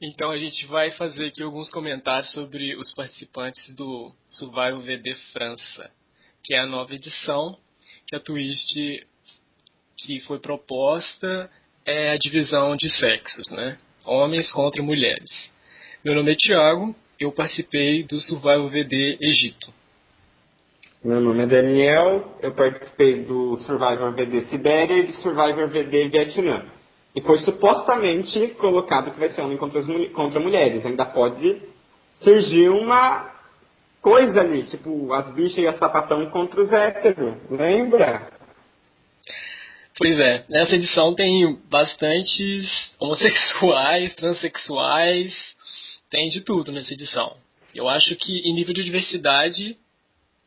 Então a gente vai fazer aqui alguns comentários sobre os participantes do Survival VD França, que é a nova edição, que a Twist que foi proposta é a divisão de sexos, né? Homens contra mulheres. Meu nome é Thiago, eu participei do Survival VD Egito. Meu nome é Daniel, eu participei do Survivor VD Sibéria e do Survivor VD Vietnã. E foi supostamente colocado que vai ser homem contra, as, contra mulheres. Ainda pode surgir uma coisa ali, tipo as bichas e a sapatão contra os héteros. Lembra? Pois é, nessa edição tem bastantes homossexuais, transexuais, tem de tudo nessa edição. Eu acho que em nível de diversidade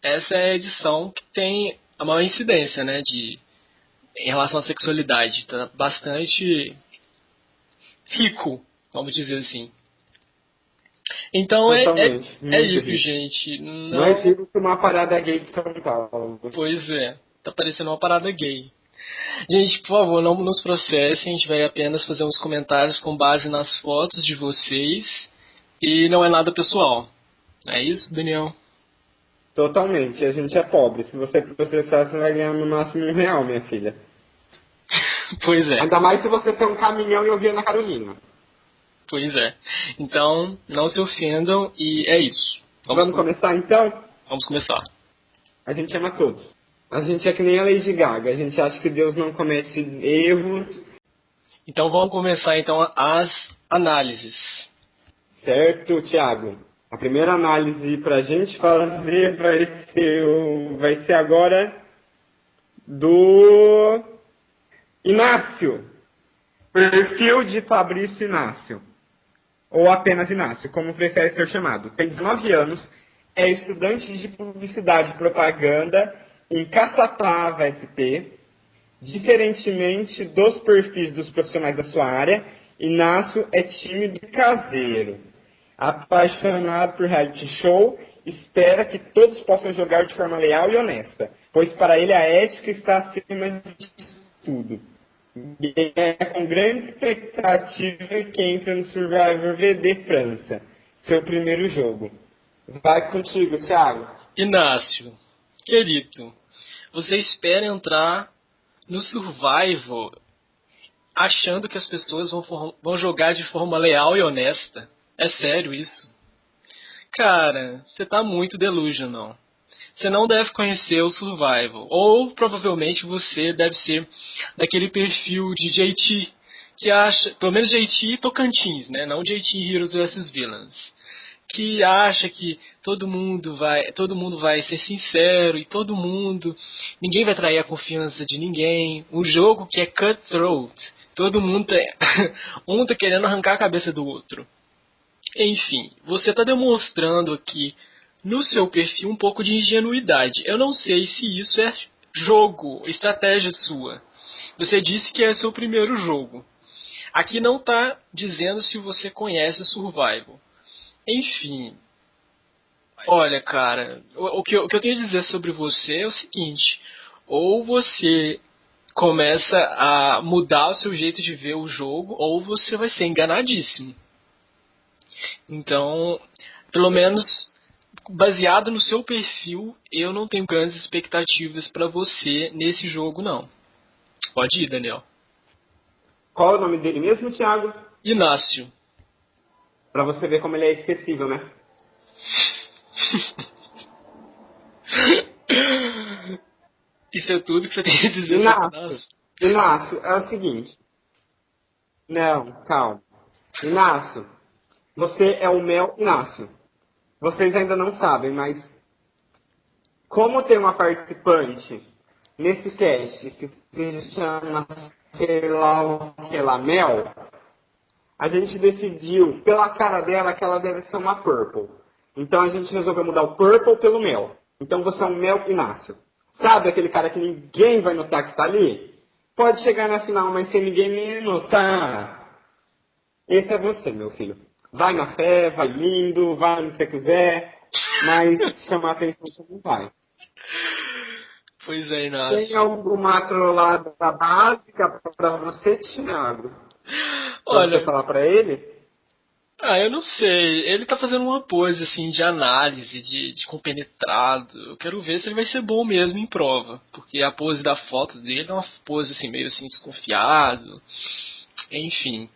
essa é a edição que tem a maior incidência, né, de em relação à sexualidade, tá bastante rico, vamos dizer assim. Então é, é, é, isso, gente. Não... não é tipo uma parada gay de São Paulo. Pois é, tá parecendo uma parada gay. Gente, por favor, não nos processem, a gente vai apenas fazer uns comentários com base nas fotos de vocês e não é nada pessoal. É isso, Daniel? Totalmente. A gente é pobre. Se você processar, você vai ganhar no máximo um real, minha filha. pois é. Ainda mais se você tem um caminhão e ouvir na Carolina. Pois é. Então, não se ofendam e é isso. Vamos, Vamos com... começar então? Vamos começar. A gente ama todos. A gente é que nem a Lady Gaga. A gente acha que Deus não comete erros. Então vamos começar então as análises. Certo, Thiago. A primeira análise para a gente fazer vai ser, vai ser agora do Inácio. Perfil de Fabrício Inácio. Ou apenas Inácio, como prefere ser chamado. Tem 19 anos, é estudante de publicidade e propaganda em Caçapava SP. Diferentemente dos perfis dos profissionais da sua área, Inácio é tímido e caseiro apaixonado por reality show, espera que todos possam jogar de forma leal e honesta, pois para ele a ética está acima de tudo. É com grande expectativa que entra no Survivor VD França, seu primeiro jogo. Vai contigo, Thiago. Inácio, querido, você espera entrar no Survivor achando que as pessoas vão, vão jogar de forma leal e honesta? É sério isso? Cara, você tá muito delusional. Você não deve conhecer o Survival. Ou provavelmente você deve ser daquele perfil de JT que acha, pelo menos JT e Tocantins, né? Não JT Heroes vs Villains. Que acha que todo mundo vai, todo mundo vai ser sincero e todo mundo, ninguém vai trair a confiança de ninguém. Um jogo que é cutthroat. Todo mundo tá, um tá querendo arrancar a cabeça do outro. Enfim, você está demonstrando aqui no seu perfil um pouco de ingenuidade. Eu não sei se isso é jogo, estratégia sua. Você disse que é seu primeiro jogo. Aqui não está dizendo se você conhece o Survival. Enfim. Olha, cara, o, que eu, o que eu tenho a dizer sobre você é o seguinte: ou você começa a mudar o seu jeito de ver o jogo, ou você vai ser enganadíssimo. Então, pelo menos baseado no seu perfil, eu não tenho grandes expectativas para você nesse jogo, não. Pode ir, Daniel. Qual é o nome dele mesmo, Thiago? Inácio. Para você ver como ele é esquecível, né? Isso é tudo que você tem a dizer Inácio. sobre Inácio? Inácio, é o seguinte. Não, calma. Inácio, você é o Mel Inácio. Vocês ainda não sabem, mas como tem uma participante nesse cast que se chama sei lá o que lá, Mel, a gente decidiu, pela cara dela, que ela deve ser uma Purple. Então a gente resolveu mudar o Purple pelo Mel. Então você é um Mel Inácio. Sabe aquele cara que ninguém vai notar que tá ali? Pode chegar na final, mas sem ninguém notar. Esse é você, meu filho. Vai na fé, vai lindo, vai onde você quiser, mas chamar atenção você não vai. Pois é, Inácio. Tem alguma trollada básica para você, Thiago? Pra Olha, você falar para ele? Ah, eu não sei. Ele tá fazendo uma pose, assim, de análise, de, de compenetrado. Eu quero ver se ele vai ser bom mesmo em prova. Porque a pose da foto dele é uma pose, assim, meio assim, desconfiado. Enfim.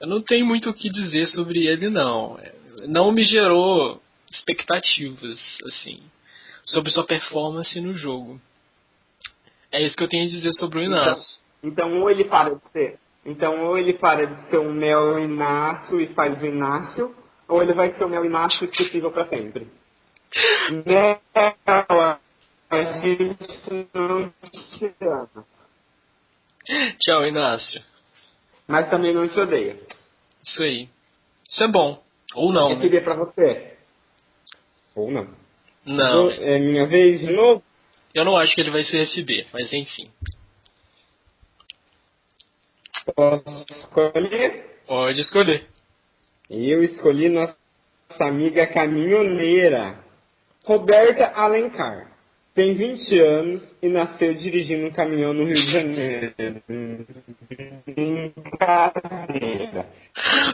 Eu não tenho muito o que dizer sobre ele, não. Não me gerou expectativas, assim, sobre sua performance no jogo. É isso que eu tenho a dizer sobre o Inácio. Então, então ou ele para de ser então, ou ele para de ser um Mel Inácio e faz o Inácio, ou ele vai ser o Mel Inácio esquecível para sempre. Mel, a gente não te ama. Tchau, Inácio. Mas também não te odeia. Isso aí. Isso é bom. Ou não. Eu queria né? pra você. Ou não. Não. é minha vez de novo? Eu não acho que ele vai ser FB, mas enfim. Posso escolher? Pode escolher. Eu escolhi nossa amiga caminhoneira, Roberta Alencar. Tem 20 anos e nasceu dirigindo um caminhão no Rio de Janeiro.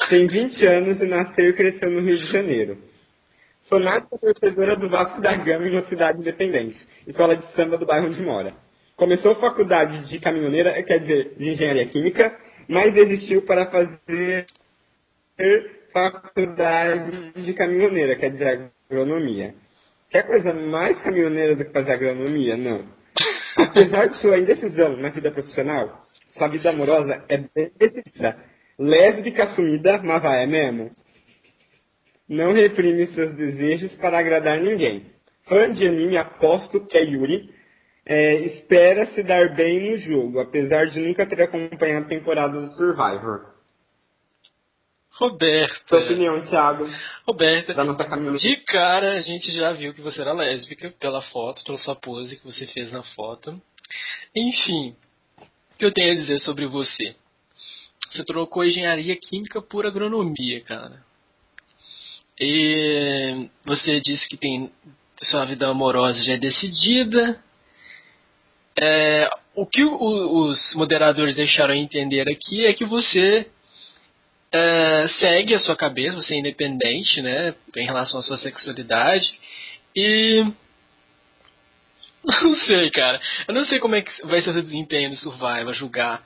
Tem 20 anos e nasceu e cresceu no Rio de Janeiro. Fanática torcedora do Vasco da Gama em uma cidade independente, escola de samba do bairro onde mora. Começou faculdade de caminhoneira, quer dizer, de engenharia química, mas desistiu para fazer faculdade de caminhoneira, quer dizer, agronomia. Quer coisa mais caminhoneira do que fazer agronomia? Não. Apesar de sua indecisão na vida profissional, sua vida amorosa é bem decidida. Lésbica assumida, mas vai, é mesmo. Não reprime seus desejos para agradar ninguém. Fã de anime, aposto que é Yuri, é, espera se dar bem no jogo, apesar de nunca ter acompanhado a temporada do Survivor. Roberta. Sua opinião, Thiago. Roberta. Da nossa De cara, a gente já viu que você era lésbica pela foto, pela sua pose que você fez na foto. Enfim, o que eu tenho a dizer sobre você? Você trocou engenharia química por agronomia, cara. E você disse que tem sua vida amorosa já é decidida, é, o que os moderadores deixaram entender aqui é que você é, segue a sua cabeça, você é independente, né, em relação à sua sexualidade e não sei, cara. Eu não sei como é que vai ser o seu desempenho no Survival, julgar.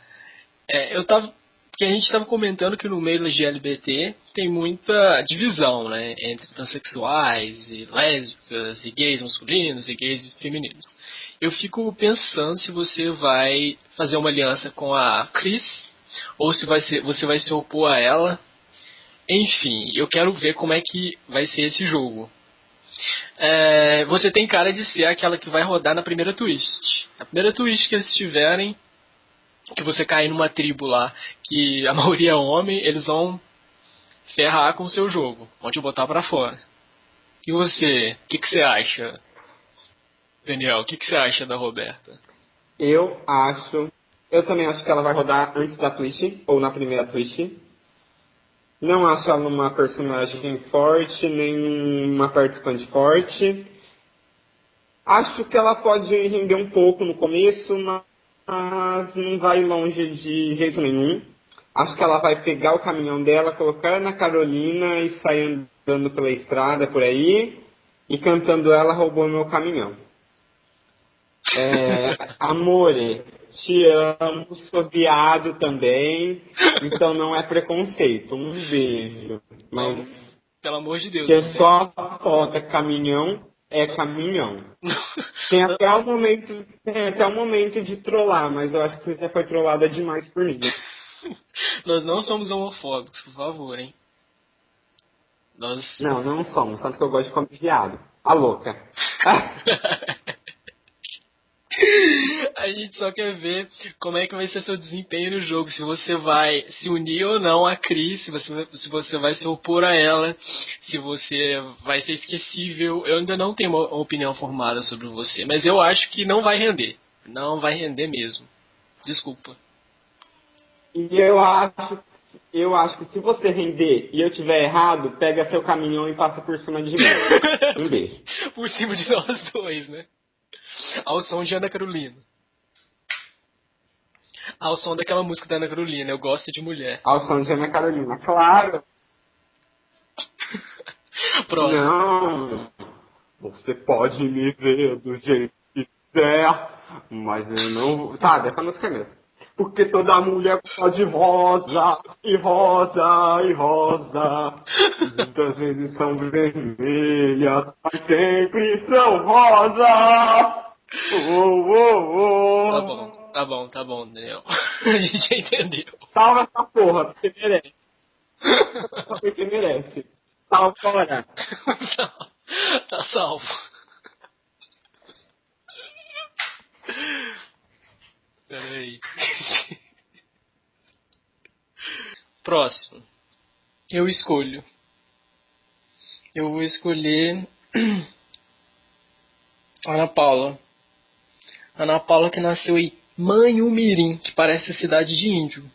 É, eu tava porque a gente estava comentando que no meio LGBT tem muita divisão, né? Entre transexuais e lésbicas, e gays masculinos e gays femininos. Eu fico pensando se você vai fazer uma aliança com a Chris, ou se vai ser, você vai se opor a ela. Enfim, eu quero ver como é que vai ser esse jogo. É, você tem cara de ser aquela que vai rodar na primeira twist. A primeira twist que eles tiverem, que você cair numa tribo lá, que a maioria é homem, eles vão ferrar com o seu jogo, vão te botar para fora. E você, o que, que você acha, Daniel? O que, que você acha da Roberta? Eu acho, eu também acho que ela vai rodar antes da Twitch, ou na primeira Twitch. Não acho ela uma personagem forte, nem uma participante forte. Acho que ela pode render um pouco no começo, mas não vai longe de jeito nenhum. Acho que ela vai pegar o caminhão dela, colocar na Carolina e sair andando pela estrada por aí e cantando ela roubou meu caminhão. É, amore, te amo, sou viado também, então não é preconceito. Um beijo. Mas, Pelo amor de Deus. Que é só foto caminhão é caminhão. Tem até o momento, tem até o momento de trollar, mas eu acho que você já foi trollada demais por mim. Nós não somos homofóbicos, por favor, hein? Nós... Não, não somos, tanto que eu gosto de comer viado. A louca. A gente só quer ver como é que vai ser seu desempenho no jogo, se você vai se unir ou não a Cris, se você, se você vai se opor a ela, se você vai ser esquecível. Eu ainda não tenho uma opinião formada sobre você, mas eu acho que não vai render. Não vai render mesmo. Desculpa. E eu acho, eu acho que se você render e eu tiver errado, pega seu caminhão e passa por cima de mim. Um beijo. por cima de nós dois, né? Ao som de Ana Carolina. Ao som daquela música da Ana Carolina, Eu Gosto de Mulher. Ao som de Ana Carolina, claro. Próximo. Não. Você pode me ver do jeito que quiser, mas eu não. Sabe, essa música é mesmo. Porque toda mulher gosta de rosa, e rosa, e rosa. Muitas vezes são vermelhas, mas sempre são rosas. Oh, oh, oh. Tá bom, tá bom, tá bom, Daniel. A gente já entendeu. Salva essa porra, porque merece. Porque merece. Salva fora. tá salvo. Peraí. Próximo. Eu escolho. Eu vou escolher Ana Paula. Ana Paula que nasceu em Manhumirim, que parece cidade de índio.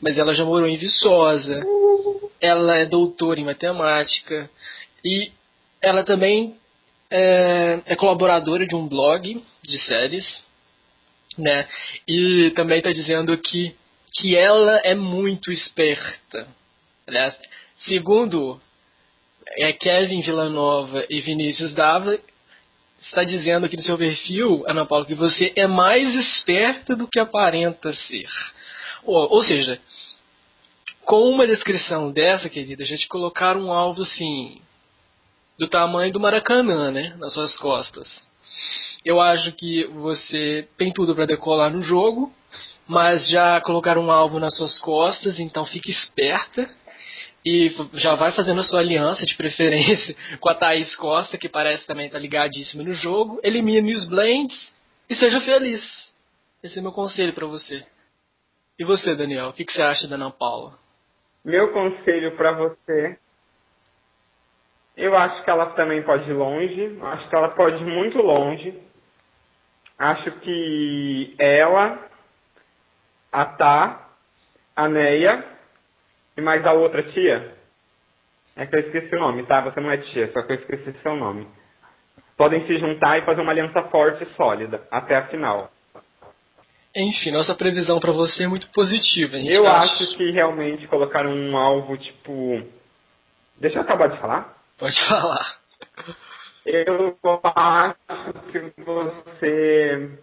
Mas ela já morou em Viçosa. Ela é doutora em matemática. E ela também é, é colaboradora de um blog de séries. Né? E também está dizendo que, que ela é muito esperta. Aliás, segundo é Kevin Villanova e Vinícius Dávila, está dizendo aqui no seu perfil, Ana Paula, que você é mais esperta do que aparenta ser. Ou, ou seja, com uma descrição dessa, querida, a gente colocar um alvo assim, do tamanho do Maracanã, né, nas suas costas. Eu acho que você tem tudo para decolar no jogo, mas já colocar um alvo nas suas costas, então fique esperta e já vai fazendo a sua aliança de preferência com a Thaís Costa, que parece também estar tá ligadíssima no jogo. Elimine os blends e seja feliz. Esse é meu conselho para você. E você, Daniel, o que, que você acha da Ana Paula? Meu conselho para você, eu acho que ela também pode ir longe, acho que ela pode ir muito longe. Acho que ela, a Tá, a Neia e mais a outra tia? É que eu esqueci o nome, tá? Você não é tia, só que eu esqueci seu nome. Podem se juntar e fazer uma aliança forte e sólida, até a final. Enfim, nossa previsão para você é muito positiva. eu acho que realmente colocaram um alvo tipo. Deixa eu acabar de falar. Pode falar. Eu acho que você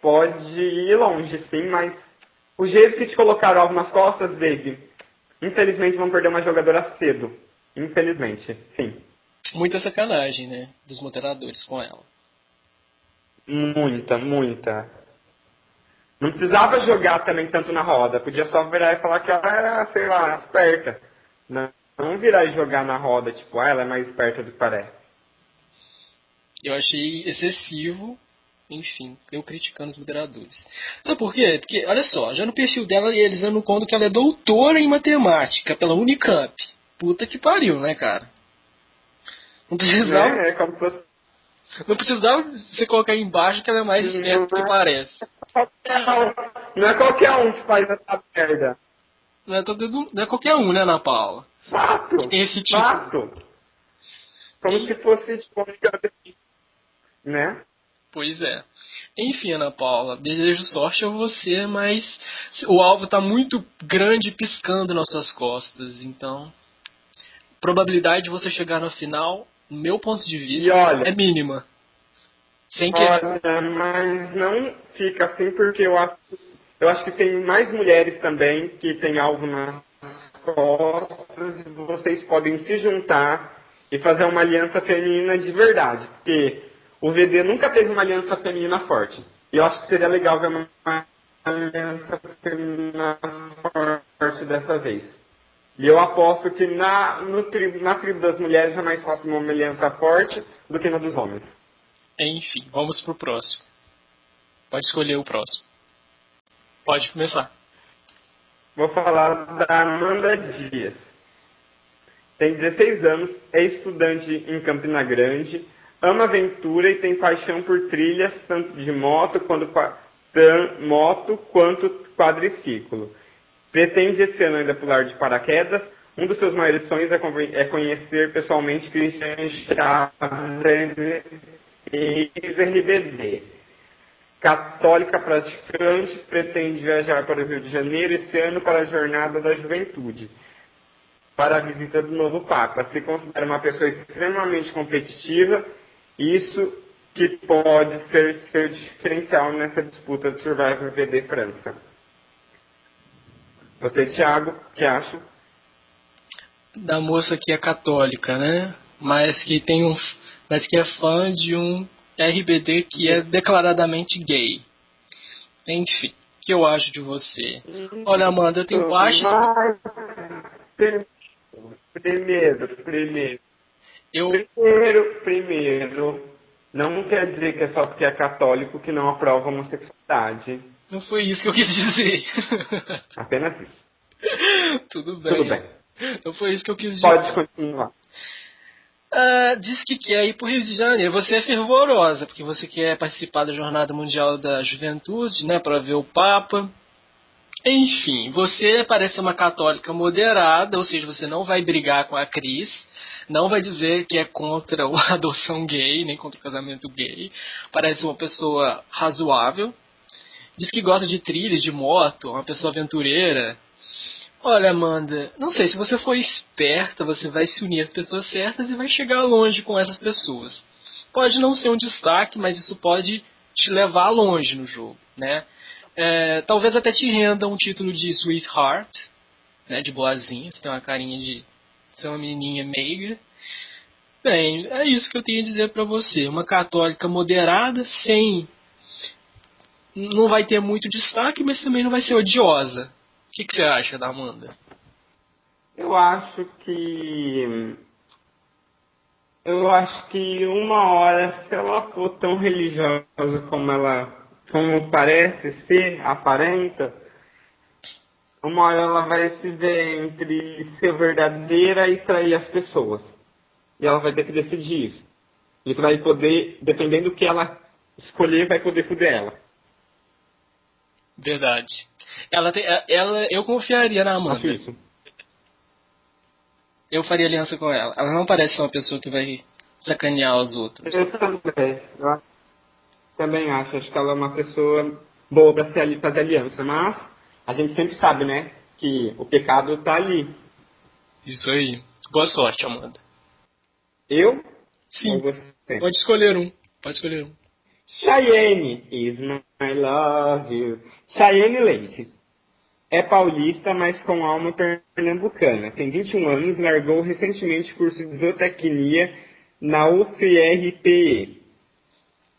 pode ir longe, sim, mas o jeito que te colocaram alvo nas costas, David, Infelizmente vão perder uma jogadora cedo. Infelizmente, sim. Muita sacanagem, né? Dos moderadores com ela. Muita, muita. Não precisava jogar também tanto na roda. Podia só virar e falar que ela era, sei lá, esperta. Não, não virar e jogar na roda, tipo, ah, ela é mais esperta do que parece. Eu achei excessivo enfim, eu criticando os moderadores. Sabe por quê? Porque, olha só, já no perfil dela eles dando conta que ela é doutora em matemática pela Unicamp. Puta que pariu, né, cara? Não precisava. É, é como se fosse... Não precisava você colocar aí embaixo que ela é mais esperta do que parece. Não é qualquer um que faz essa merda. Não é, todo, não é qualquer um, né, Ana Paula? Fato! Que tem esse tipo. Fato! Como e... se fosse, tipo, né? Pois é. Enfim, Ana Paula, desejo sorte a você, mas o alvo está muito grande piscando nas suas costas, então probabilidade de você chegar no final, no meu ponto de vista, olha, é mínima. Sem que... Olha, mas não fica assim porque eu acho, eu acho que tem mais mulheres também que têm alvo nas costas e vocês podem se juntar e fazer uma aliança feminina de verdade, porque o VD nunca teve uma aliança feminina forte. E eu acho que seria legal ver uma aliança feminina forte dessa vez. E eu aposto que na, tribo, na tribo das mulheres é mais fácil uma aliança forte do que na dos homens. Enfim, vamos pro próximo. Pode escolher o próximo. Pode começar. Vou falar da Amanda Dias. Tem 16 anos, é estudante em Campina Grande, ama aventura e tem paixão por trilhas, tanto de moto quanto, moto quanto quadriciclo. Pretende esse ano ainda pular de paraquedas. Um dos seus maiores sonhos é, é conhecer pessoalmente Christian Chaves e RBD. Católica praticante, pretende viajar para o Rio de Janeiro esse ano para a Jornada da Juventude. para a visita do novo Papa. Se considera uma pessoa extremamente competitiva, isso que pode ser seu diferencial nessa disputa do Survivor VD França. Você, Thiago, o que acha? Da moça que é católica, né? Mas que tem um. Mas que é fã de um RBD que é declaradamente gay. Enfim, o que eu acho de você? Olha, Amanda, eu tenho baixas. Primeiro, primeiro. Eu... Primeiro, primeiro, não quer dizer que é só porque é católico que não aprova a homossexualidade. Não foi isso que eu quis dizer. Apenas isso. Tudo bem. Tudo bem. Não foi isso que eu quis dizer. Pode continuar. Ah, diz que quer ir para o Rio de Janeiro. Você é fervorosa, porque você quer participar da Jornada Mundial da Juventude, né, para ver o Papa. Enfim, você parece uma católica moderada, ou seja, você não vai brigar com a Cris, não vai dizer que é contra a adoção gay, nem contra o casamento gay. Parece uma pessoa razoável. Diz que gosta de trilhas, de moto, uma pessoa aventureira. Olha, Amanda, não sei, se você for esperta, você vai se unir às pessoas certas e vai chegar longe com essas pessoas. Pode não ser um destaque, mas isso pode te levar longe no jogo, né? É, talvez até te renda um título de Sweetheart, né, de boazinha, você tem uma carinha de ser uma menininha meiga. Bem, é isso que eu tenho a dizer para você. Uma católica moderada, sem. Não vai ter muito destaque, mas também não vai ser odiosa. O que, que você acha da Amanda? Eu acho que. Eu acho que uma hora, se ela for tão religiosa como ela como parece ser, aparenta, uma hora ela vai se ver entre ser verdadeira e trair as pessoas. E ela vai ter que decidir isso. Isso vai poder, dependendo do que ela escolher, vai poder fuder ela. Verdade. Ela tem, ela, eu confiaria na Amanda. Acho. Eu faria aliança com ela. Ela não parece ser uma pessoa que vai sacanear os outros. Eu também. Eu também acho. Acho que ela é uma pessoa boa para fazer aliança. Mas a gente sempre sabe, né? Que o pecado tá ali. Isso aí. Boa sorte, Amanda. Eu? Sim. Ou você? Pode escolher um. Pode escolher um. Cheyenne is my love you. Cheyenne Leite. É paulista, mas com alma pernambucana. Tem 21 anos, largou recentemente curso de zootecnia na UFRPE.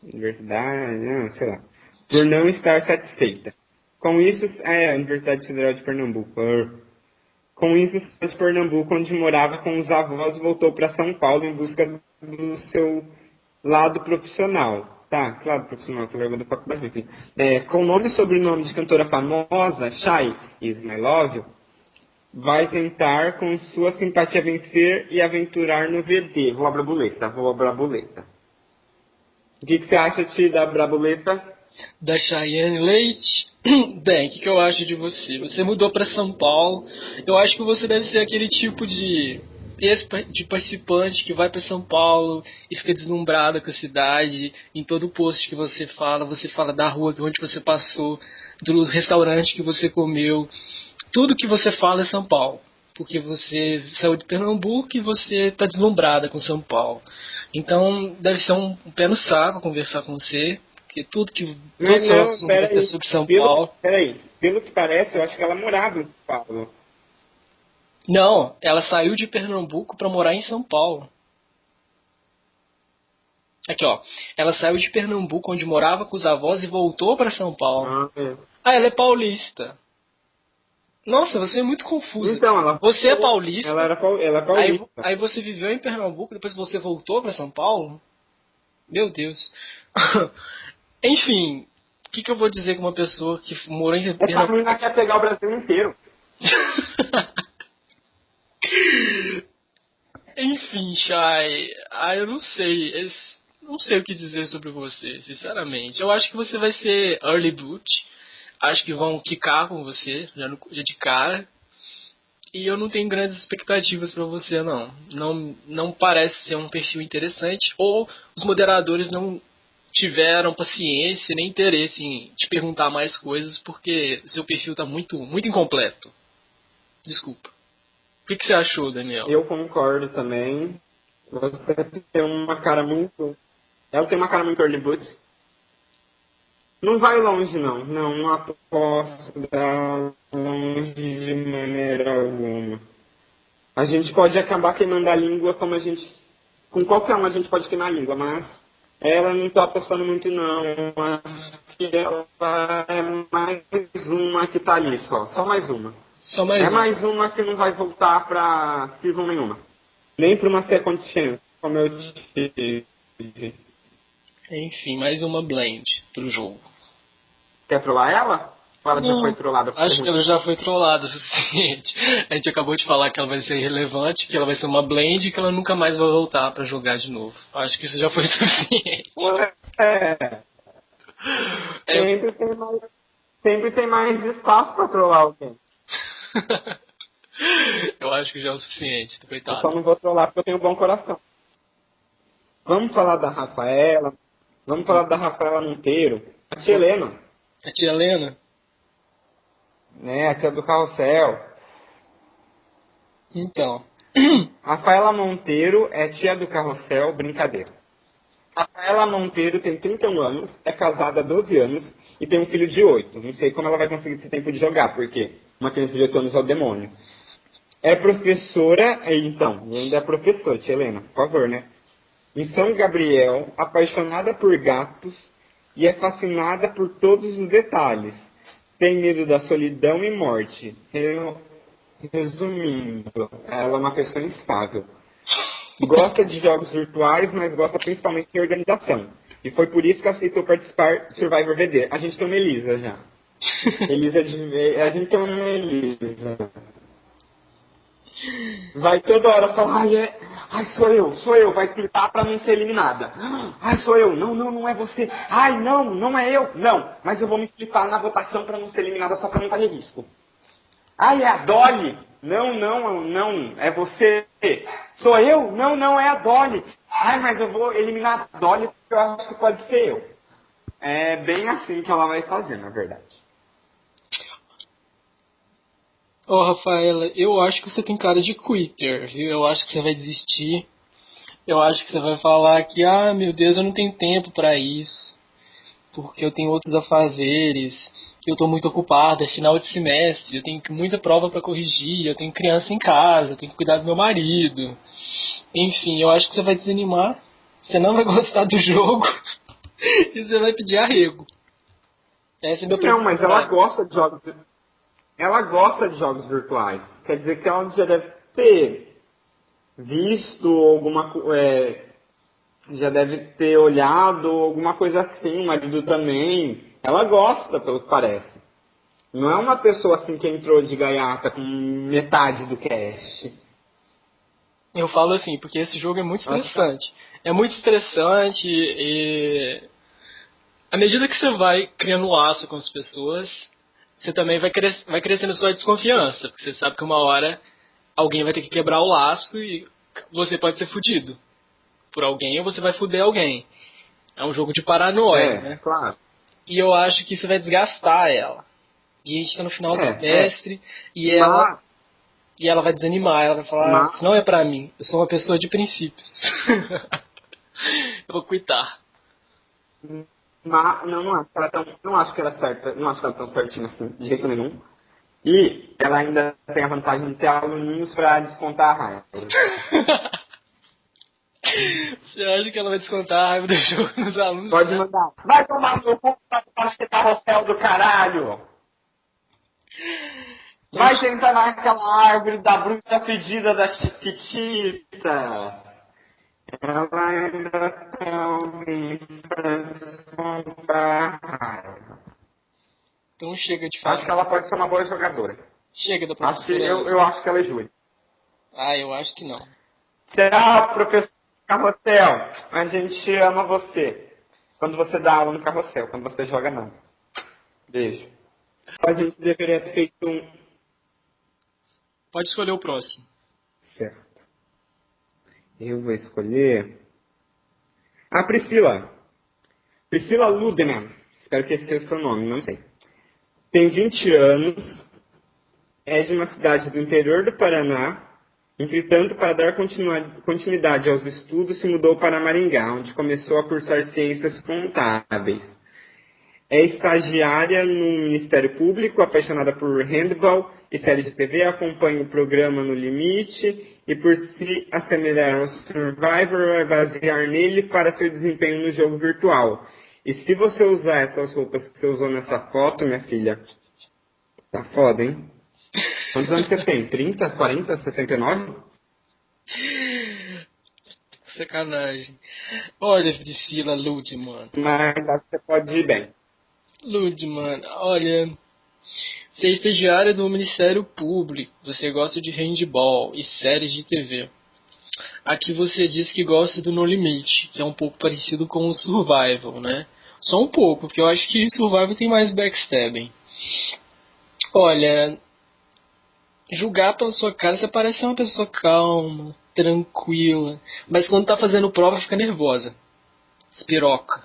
Universidade, não, sei lá, por não estar satisfeita. Com isso, é, a Universidade Federal de Pernambuco. Com isso, de Pernambuco, onde morava com os avós, voltou para São Paulo em busca do seu lado profissional. Tá, claro, profissional, você vai da faculdade, enfim. É, com nome e sobrenome de cantora famosa, Shai Is My Love, vai tentar, com sua simpatia, vencer e aventurar no VD. Vou abrir a boleta, vou abrir a boleta. O que, que você acha, Ti, da Brabuleta? Da Cheyenne Leite? Bem, o que, que eu acho de você? Você mudou para São Paulo. Eu acho que você deve ser aquele tipo de de participante que vai para São Paulo e fica deslumbrada com a cidade. Em todo post que você fala, você fala da rua onde você passou, do restaurante que você comeu. Tudo que você fala é São Paulo porque você saiu de Pernambuco e você está deslumbrada com São Paulo. Então deve ser um, um, pé no saco conversar com você, porque tudo que todos não, os assuntos sobre São pelo, Paulo. Peraí, pelo que parece, eu acho que ela morava em São Paulo. Não, ela saiu de Pernambuco para morar em São Paulo. Aqui, ó. Ela saiu de Pernambuco, onde morava com os avós, e voltou para São Paulo. Ah, é. ah, ela é paulista. Nossa, você é muito confuso. Então, ela, você é paulista. Ela era ela é paulista. Aí, aí, você viveu em Pernambuco, depois você voltou para São Paulo? Meu Deus. Enfim, o que, que, eu vou dizer com uma pessoa que morou em Pernambuco? Essa menina quer pegar o Brasil inteiro. Enfim, Chay, ah, eu não sei. não sei o que dizer sobre você, sinceramente. Eu acho que você vai ser early boot acho que vão quicar com você, já, no, já de cara. E eu não tenho grandes expectativas para você, não. não. Não parece ser um perfil interessante. Ou os moderadores não tiveram paciência nem interesse em te perguntar mais coisas porque seu perfil está muito, muito incompleto. Desculpa. O que, que você achou, Daniel? Eu concordo também. Você tem uma cara muito. Ela tem uma cara muito early boots. Não vai longe, não. Não, não aposto longe de maneira alguma. A gente pode acabar queimando a língua como a gente. Com qualquer um a gente pode queimar a língua, mas ela não está apostando muito, não. Acho que ela é mais uma que está ali só. Só mais uma. Só mais é uma. mais uma que não vai voltar para season nenhuma. Nem para uma second chance, como eu disse. Enfim, mais uma blend pro jogo. Quer trollar ela? Ou ela já foi trollada? Acho que ela já foi trollada o suficiente. A gente acabou de falar que ela vai ser irrelevante, que ela vai ser uma blend e que ela nunca mais vai voltar pra jogar de novo. Acho que isso já foi suficiente. É. É, Sempre, tem mais, sempre tem mais espaço pra trollar alguém. eu acho que já é o suficiente, Eu coitado. só não vou trollar porque eu tenho um bom coração. Vamos falar da Rafaela. Vamos falar da Rafaela Monteiro. A Helena, A tia Helena? né? A tia do carrossel. Então. Rafaela Monteiro é tia do carrossel, brincadeira. Rafaela Monteiro tem 31 anos, é casada há 12 anos e tem um filho de 8. Não sei como ela vai conseguir esse tempo de jogar, porque uma criança de 8 anos é o demônio. É professora, é, então, e ainda é professora, tia Helena, por favor, né? Em São Gabriel, apaixonada por gatos e é fascinada por todos os detalhes. Tem medo da solidão e morte. Resumindo, ela é uma pessoa instável. Gosta de jogos virtuais, mas gosta principalmente de organização. E foi por isso que aceitou participar do Survivor VD. A gente tem uma Elisa já. Elisa de... A gente tem uma Elisa. Vai toda hora falar, ai, é... ai, sou eu, sou eu, vai explicar pra não ser eliminada. Ai, sou eu, não, não, não é você. Ai, não, não é eu, não. Mas eu vou me explicar na votação pra não ser eliminada só pra não correr risco. Ai, é a Dolly. Não, não, não, é você. Sou eu? Não, não, é a Dolly. Ai, mas eu vou eliminar a Dolly porque eu acho que pode ser eu. É bem assim que ela vai fazer, na verdade. Ô, Rafaela, eu acho que você tem cara de quitter, viu? Eu acho que você vai desistir. Eu acho que você vai falar que, ah, meu Deus, eu não tenho tempo pra isso. Porque eu tenho outros afazeres. Eu tô muito ocupado, é final de semestre, eu tenho muita prova pra corrigir, eu tenho criança em casa, eu tenho que cuidar do meu marido. Enfim, eu acho que você vai desanimar, você não vai gostar do jogo e você vai pedir arrego. Essa é minha Não, mas ela gosta de jogos. Ela gosta de jogos virtuais. Quer dizer que ela já deve ter visto alguma é, já deve ter olhado alguma coisa assim, o marido também. Ela gosta, pelo que parece. Não é uma pessoa assim que entrou de gaiata com metade do cast. Eu falo assim, porque esse jogo é muito estressante. É muito estressante e. À medida que você vai criando laço com as pessoas, você também vai, cres vai crescendo sua desconfiança. Porque você sabe que uma hora alguém vai ter que quebrar o laço e você pode ser fudido por alguém ou você vai fuder alguém. É um jogo de paranoia, é, né? claro. E eu acho que isso vai desgastar ela. E a gente tá no final do É, semestre e ela Mas, e ela vai desanimar, ela vai falar, Mas- isso não é pra mim, eu sou uma pessoa de princípios. eu vou quitar. Mas não, não acho que ela é tão, não acho que ela é certa, não acho que ela é tão certinha assim, de jeito nenhum. E ela ainda tem a vantagem de ter aluninhos pra descontar a raiva. Você acha que ela vai descontar a raiva do jogo nos alunos? Pode né? mandar. Vai tomar no seu cu, acho que carrossel do caralho. Vai sentar naquela árvore da bruxa fedida da chiquitita. Então chega de Acho falar. que ela pode ser uma boa jogadora. Chega da Acho que, professora. eu, eu acho que ela é Júlia. Ah, eu acho que não. Tchau, professor Carrossel. A gente ama você. Quando você dá aula no carrossel, quando você joga não. Beijo. A gente deveria ter feito um. Pode escolher o próximo. Certo. Eu vou escolher. A Priscila. Priscila Ludeman. Espero que esse seja o seu nome, não sei. Tem 20 anos. É de uma cidade do interior do Paraná. Entretanto, para dar continuidade aos estudos, se mudou para Maringá, onde começou a cursar ciências contábeis. É estagiária no Ministério Público, apaixonada por handball e séries de TV, acompanha o programa No Limite e, por se assemelhar ao Survivor, vai basear nele para seu desempenho no jogo virtual. E se você usar essas roupas que você usou nessa foto, minha filha, tá foda, hein? Quantos anos você tem? 30, 40, 69? Sacanagem. Olha, Priscila Ludman. Mas você pode ir bem. Ludman, olha. Você é estagiária do Ministério Público. Você gosta de handball e séries de TV. Aqui você diz que gosta do No Limite, que é um pouco parecido com o Survival, né? Só um pouco, porque eu acho que Survival tem mais backstabbing. Olha, julgar pela sua cara, você parece uma pessoa calma, tranquila, mas quando tá fazendo prova fica nervosa. Espiroca.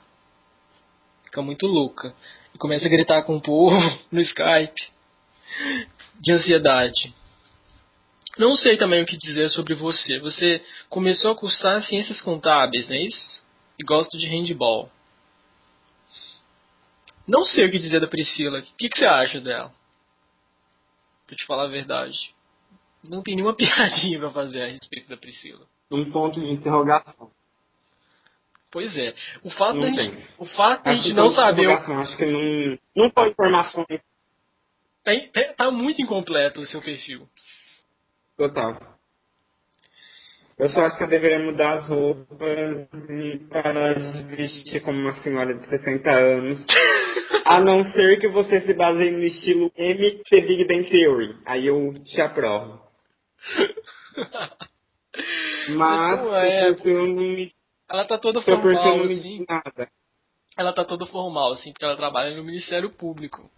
Fica muito louca. E começa a gritar com o povo no Skype. De ansiedade. Não sei também o que dizer sobre você. Você começou a cursar ciências contábeis, não é isso? E gosta de handball. Não sei o que dizer da Priscila. O que, que você acha dela? Pra te falar a verdade. Não tem nenhuma piadinha pra fazer a respeito da Priscila. Um ponto de interrogação. Pois é. O fato Não da gente, tem. o fato da Acho gente não saber. o- Acho que não, não foi informação Tem- tem- tá muito incompleto o seu perfil. total. Eu só acho que eu deveria mudar as roupas e parar de vestir como uma senhora de 60 anos. A não ser que você se baseie no estilo MT Big Bang Theory. Aí eu te aprovo. Mas é. me, Ela tá toda formal, assim. nada. Ela tá toda formal, assim, porque ela trabalha no Ministério Público.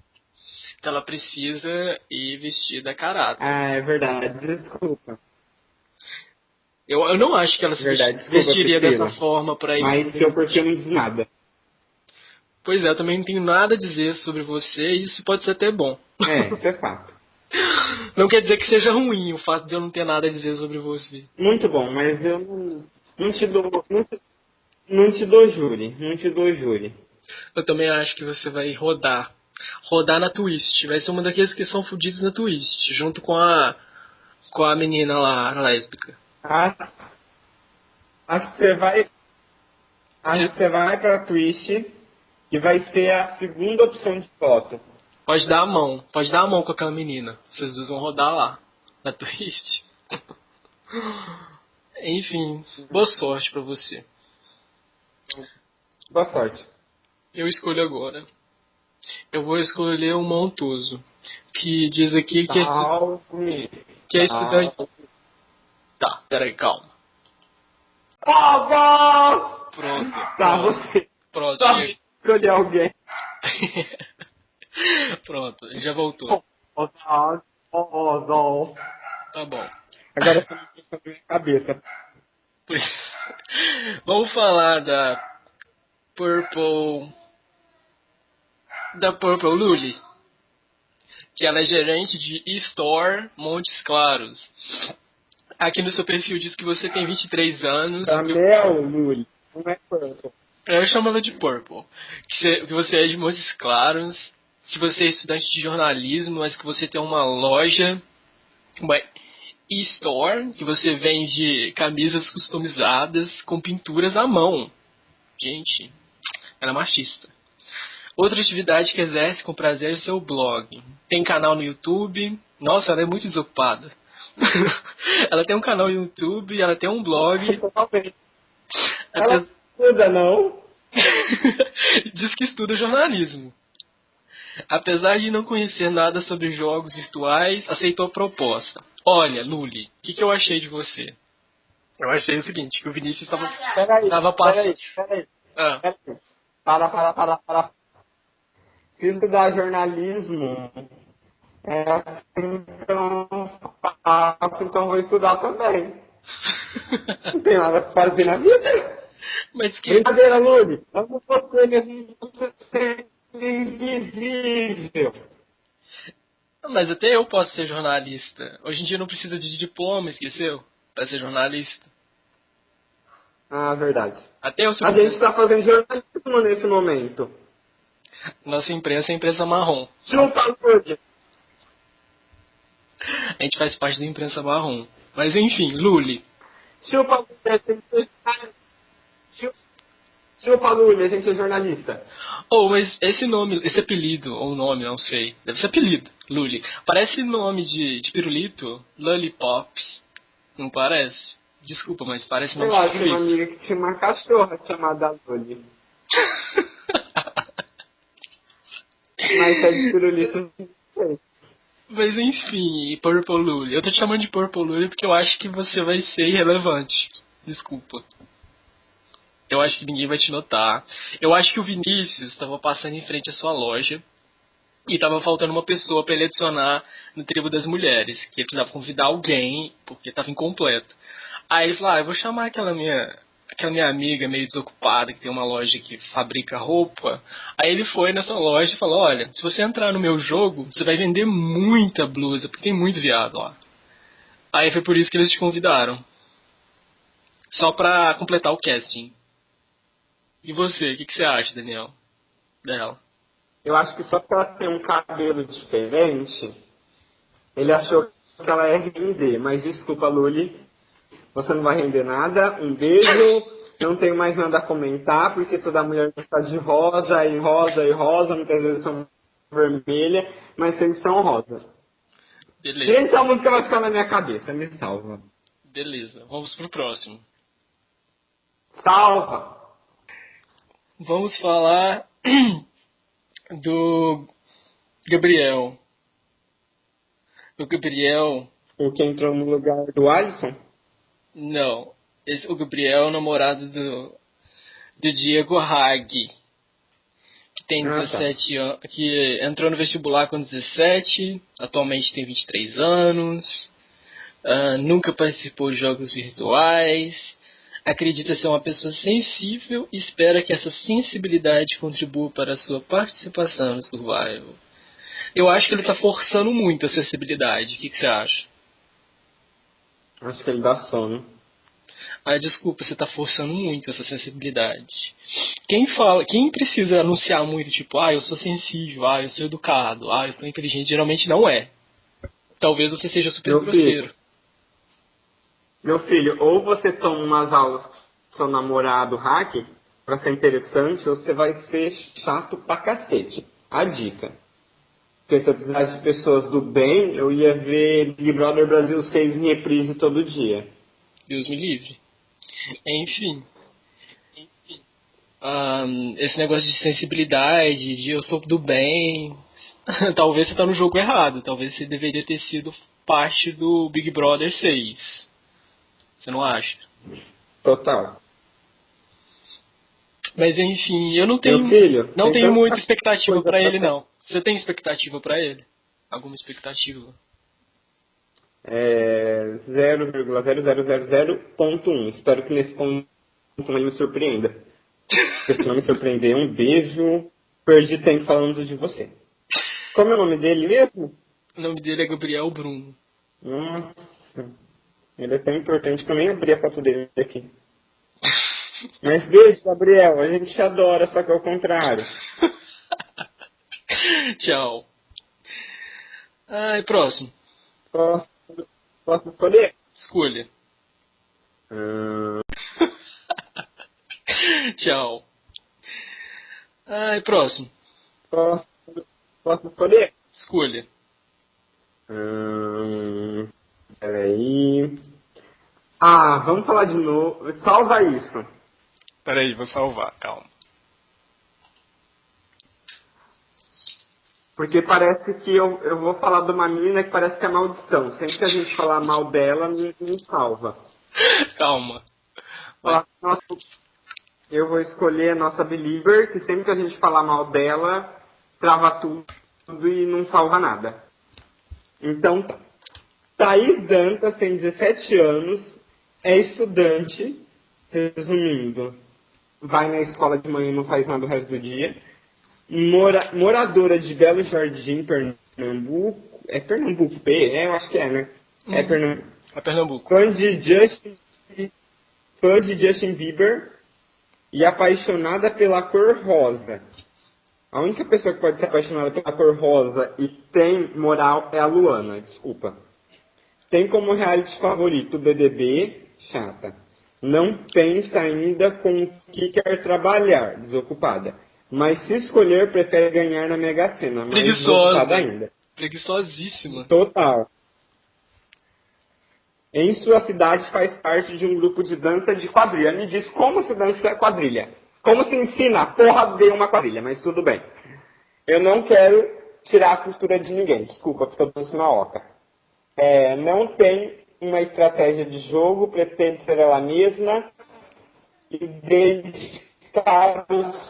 Então ela precisa ir vestida a caráter. Ah, é verdade. Desculpa. Eu, eu não acho que ela se Verdade, desculpa, vestiria Priscila. dessa forma pra ir. Mas seu perfil não diz nada. Pois é, eu também não tenho nada a dizer sobre você e isso pode ser até bom. É, isso é fato. Não quer dizer que seja ruim o fato de eu não ter nada a dizer sobre você. Muito bom, mas eu não, não te dou. Não te, não te dou júri. Não te dou júri. Eu também acho que você vai rodar. Rodar na Twist. Vai ser uma daqueles que são fudidos na Twist. Junto com a. Com a menina lá, a lésbica. Acho, acho que você vai. Acho que você vai pra Twitch e vai ser a segunda opção de foto. Pode dar a mão. Pode dar a mão com aquela menina. Vocês dois vão rodar lá. Na Twist. Enfim, boa sorte pra você. Boa sorte. Eu escolho agora. Eu vou escolher o Montoso. Que diz aqui que é, Salve. que é estudante. Tá, peraí, calma. Salve! Pronto. Tá, pronto, você. Pronto, Tá, chega. escolher alguém. Pronto, já voltou. Tá bom. Agora essa música está na minha cabeça. Vamos falar da Purple. Da Purple Lully. Que ela é gerente de e-store Montes Claros. Aqui no seu perfil diz que você tem 23 anos. Camel, Luli. Não é pronto. Eu chamo ela de Purple. Que você, que você é de Montes Claros. Que você é estudante de jornalismo, mas que você tem uma loja. Uma e-store. Que você vende camisas customizadas com pinturas à mão. Gente, ela é machista. Outra atividade que exerce com prazer é o seu blog. Tem canal no YouTube. Nossa, ela é muito desocupada. ela tem um canal no YouTube, ela tem um blog. Totalmente. Ela estuda, não? Diz que estuda jornalismo. Apesar de não conhecer nada sobre jogos virtuais, aceitou a proposta. Olha, Luli, o que, que eu achei de você? Eu achei o seguinte, que o Vinícius estava Peraí, Tava passando. peraí, peraí, Ah, peraí. Para, para, para, para. Se estudar jornalismo, é assim tão fácil, então vou estudar também. Não tem nada pra fazer na vida. mas que. Brincadeira, Luli. Amo você mesmo você ser invisível. Mas até eu posso ser jornalista. Hoje em dia não precisa de diploma, esqueceu? Pra ser jornalista. Ah, verdade. Até eu. A gente tá fazendo jornalismo nesse momento. Nossa imprensa é a imprensa marrom. Chupa, Lúlia. A gente faz parte da imprensa marrom. Mas enfim, Luli. Chupa, Lúlia, tem que ser Chupa, Lúlia, a gente é jornalista. Oh, mas esse nome, esse apelido, ou nome, não sei. Deve ser apelido, Luli. Parece nome de, de pirulito, Lollipop. Não parece? Desculpa, mas parece nome Eu de acho uma pirulito. amiga que tinha uma cachorra chamada Luli. Mas é de pirulito. Mas enfim, Purple Luli. Eu tô te chamando de Purple Luli porque eu acho que você vai ser irrelevante. Desculpa. Eu acho que ninguém vai te notar. Eu acho que o Vinícius estava passando em frente à sua loja e tava faltando uma pessoa para ele adicionar no tribo das mulheres, que ele precisava convidar alguém porque tava incompleto. Aí ele falou: "Ah, eu vou chamar aquela minha aquela minha amiga meio desocupada que tem uma loja que fabrica roupa". Aí ele foi nessa loja e falou: "Olha, se você entrar no meu jogo, você vai vender muita blusa, porque tem muito viado lá". Aí foi por isso que eles te convidaram. Só pra completar o casting. E você, o que, que você acha, Daniel? Dela. Eu acho que só porque ela tem um cabelo diferente, ele achou que ela ia render. Mas desculpa, Luli, você não vai render nada. Um beijo. Não tenho mais nada a comentar, porque toda mulher gosta de rosa, e rosa, e rosa, muitas vezes são vermelha, mas eles são rosa. Beleza, Gente, a música vai ficar na minha cabeça, me salva. beleza. Vamos pro próximo. Salva! Vamos falar do Gabriel. O Gabriel, O que entrou no lugar do Alisson? Não. Esse, o Gabriel é o namorado do, do Diego Hag. Que tem Ah, tá. 17 anos. Que entrou no vestibular com 17. Atualmente tem 23 anos. ah, nunca participou de jogos virtuais. Acredita ser uma pessoa sensível e espera que essa sensibilidade contribua para a sua participação no Survival. Eu acho que ele está forçando muito a sensibilidade. O que, que você acha? Acho que ele dá sono. Ah, desculpa, você tá forçando muito essa sensibilidade. Quem fala, quem precisa anunciar muito, tipo, ah, eu sou sensível, ah, eu sou educado, ah, eu sou inteligente, geralmente não é. Talvez você seja super Meu filho. grosseiro. Meu filho, ou você toma umas aulas com seu namorado hack pra ser interessante, ou você vai ser chato pra cacete. A dica. Porque se eu precisasse de pessoas do bem, eu ia ver Big Brother Brasil 6 em reprise todo dia. Deus me livre. Enfim. Ahn, esse negócio de sensibilidade, de eu sou do bem. Talvez você tá no jogo errado. Talvez você deveria ter sido parte do Big Brother 6. Você não acha? Total. Mas enfim, eu não tenho, filho, não tenho muita expectativa pra ele não. Você tem expectativa pra ele? Alguma expectativa? É 0,0000.1. Espero que nesse ponto ele me surpreenda. Porque se não me surpreender, um beijo. Perdi tempo falando de você. Como é o nome dele mesmo? O nome dele é Gabriel Bruno. Nossa. Ele é tão importante que eu nem abri a foto dele aqui. Mas beijo, Gabriel. A gente te adora, só que é o contrário. Tchau. Ai, próximo. Posso, posso escolher? Escolha. Hum, Tchau. Ai, próximo. posso, posso escolher? Escolha. Hum, peraí. Ah, vamos falar de novo. Salva isso. Peraí, vou salvar, calma. Porque parece que eu, eu vou falar de uma menina que parece que é maldição. Sempre que a gente falar mal dela, não, salva. Calma. Falar, nossa, eu vou escolher a nossa Believer, que sempre que a gente falar mal dela, trava tudo, tudo e não salva nada. Então, Thaís Dantas tem 17 anos, é estudante, resumindo, vai na escola de manhã e não faz nada o resto do dia. Mora- moradora de Belo Jardim, Pernambuco, É Pernambuco, P? É, eu acho que é, né? É Hum. Pernambuco. É Pernambuco. Fã de Justin, fã de Justin Bieber e apaixonada pela cor rosa. A única pessoa que pode ser apaixonada pela cor rosa e tem moral é a Luana, desculpa. Tem como reality favorito o BBB, chata. Não pensa ainda com o que quer trabalhar, desocupada. Mas se escolher, prefere ganhar na Mega Sena, Preguiçosa. ainda. Preguiçosíssima. Total. Em sua cidade faz parte de um grupo de dança de quadrilha. Me diz como se dança quadrilha. Como se ensina a porra de uma quadrilha, mas tudo bem. Eu não quero tirar a cultura de ninguém, desculpa, porque eu danço na oca. É, não tem uma estratégia de jogo, pretende ser ela mesma e dedicar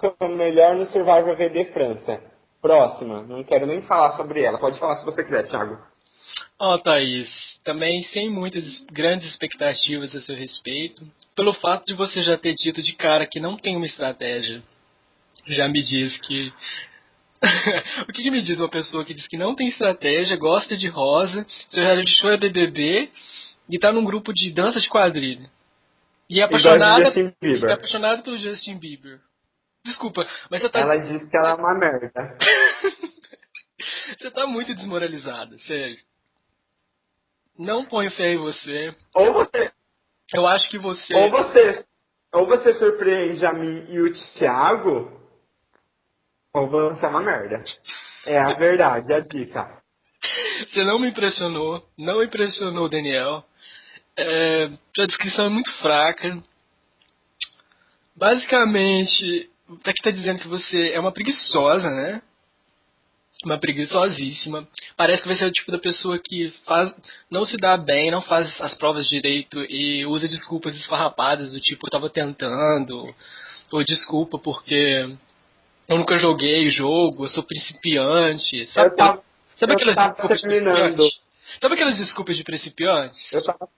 seu melhor no Survivor VD França. Próxima, não quero nem falar sobre ela. Pode falar se você quiser, Thiago. Ó, Thaís, também sem muitas grandes expectativas a seu respeito, pelo fato de você já ter dito de cara que não tem uma estratégia, já me diz que. o que, que me diz uma pessoa que diz que não tem estratégia, gosta de rosa, seu reality show é BBB e tá num grupo de dança de quadrilha? E é apaixonada, e é apaixonada pelo Justin Bieber. Desculpa, mas você tá, Ela disse que ela é uma merda. você tá muito desmoralizada, sério. Não ponho fé em você. Ou você, Eu acho que você. ou você, ou você surpreende a mim e o Thiago, ou você é uma merda. É a verdade, a dica. Você não me impressionou, não impressionou o Daniel. É, sua descrição é muito fraca. Basicamente, aqui tá dizendo que você é uma preguiçosa, né? Uma preguiçosíssima. Parece que vai ser o tipo da pessoa que faz, não se dá bem, não faz as provas direito e usa desculpas esfarrapadas do tipo eu tava tentando, ou desculpa porque eu nunca joguei o jogo, eu sou principiante, sabe? Eu tava, Sabe eu aquelas desculpas de terminando. principiante? Sabe aquelas desculpas de principiantes? eu tava,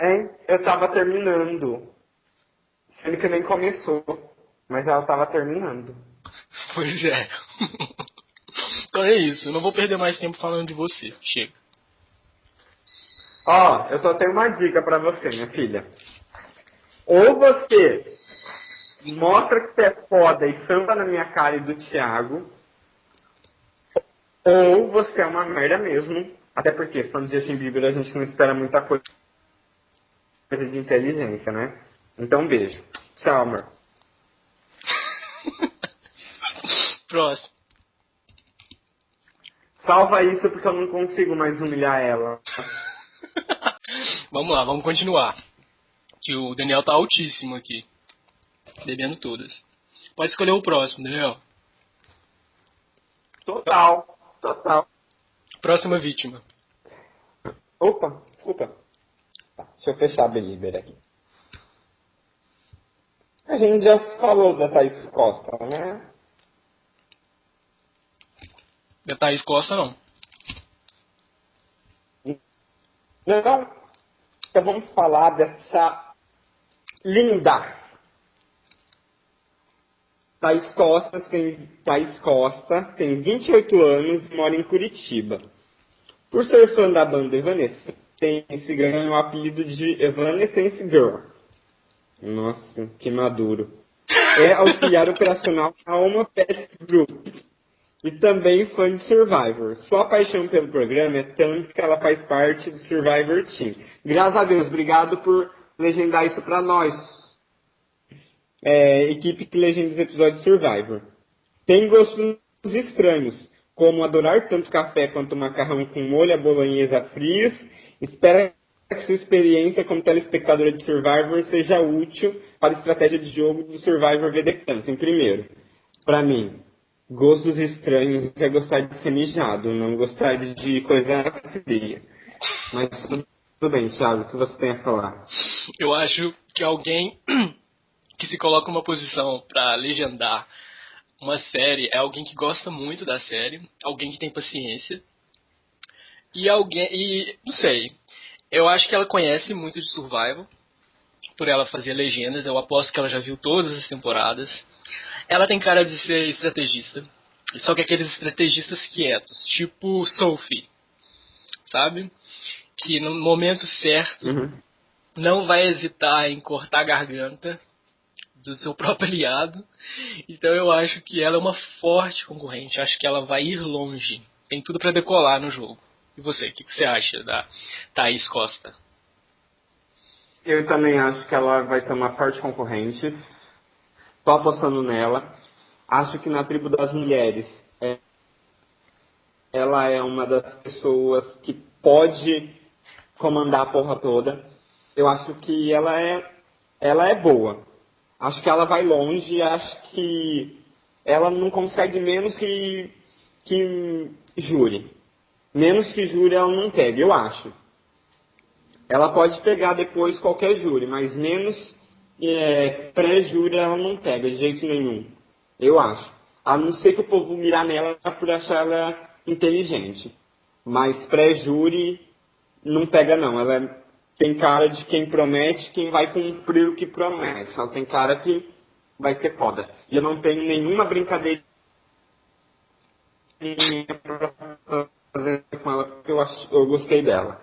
hein? Eu tava terminando. Sendo que nem começou. Mas ela tava terminando. Pois é. então é isso, não vou perder mais tempo falando de você. Chega. Ó, eu só tenho uma dica pra você, minha filha. Ou você mostra que você é foda e samba na minha cara e do Thiago, ou você é uma merda mesmo. Até porque, falando de Justin Bieber, a gente não espera muita coisa coisa de inteligência, né? Então, beijo. Tchau, amor. Próximo. Salva isso porque eu não consigo mais humilhar ela. vamos lá, vamos continuar. Que o Daniel tá altíssimo aqui. Bebendo todas. Pode escolher o próximo, Daniel. Total. Total. Próxima vítima. Opa, desculpa. Tá, deixa eu fechar a Belieber aqui. A gente já falou da Thaís Costa, né? Da Thaís Costa, não. Não. Então vamos falar dessa linda. Thaís Costa tem, Thaís Costa tem 28 anos e mora em Curitiba. Por ser fã da banda Evanescence, ganhou o apelido de Evanescence Girl. Nossa, que maduro. É auxiliar operacional na Oma Pets Group. E também fã de Survivor. Sua paixão pelo programa é tanto que ela faz parte do Survivor Team. Graças a Deus, obrigado por legendar isso pra nós. É, equipe que legenda os episódios de Survivor. Tem gostos estranhos, como adorar tanto café quanto macarrão com molho à bolonhesa frios. Espera que sua experiência como telespectadora de Survivor seja útil para a estratégia de jogo do Survivor VD Em primeiro, para mim, gostos estranhos é gostar de ser mijado, não gostar de coisa fria. Mas tudo bem, Thiago, o que você tem a falar? Eu acho que alguém que se coloca numa posição pra legendar uma série é alguém que gosta muito da série, alguém que tem paciência. E alguém. E. não sei. Eu acho que ela conhece muito de Survival. Por ela fazer legendas. Eu aposto que ela já viu todas as temporadas. Ela tem cara de ser estrategista. Só que aqueles estrategistas quietos, tipo Sophie, sabe? Que no momento certo Uhum. não vai hesitar em cortar a garganta do seu próprio aliado. Então eu acho que ela é uma forte concorrente. Acho que ela vai ir longe. Tem tudo para decolar no jogo. E você, o que, você acha da Thaís Costa? Eu também acho que ela vai ser uma forte concorrente. Tô apostando nela. Acho que na tribo das mulheres é, ela é uma das pessoas que pode comandar a porra toda. Eu acho que ela é ela é boa. Acho que ela vai longe. Acho que ela não consegue menos que que júri. Menos que júri ela não pega, eu acho. Ela pode pegar depois qualquer júri, mas menos é, pré-júri ela não pega de jeito nenhum. Eu acho. A não ser que o povo mirar nela por achar ela inteligente. Mas pré-júri não pega não. Ela é- tem cara de quem promete, quem vai cumprir o que promete. Ela tem cara que vai ser foda. E eu não tenho nenhuma brincadeira pra fazer com ela, porque eu, acho, eu gostei dela.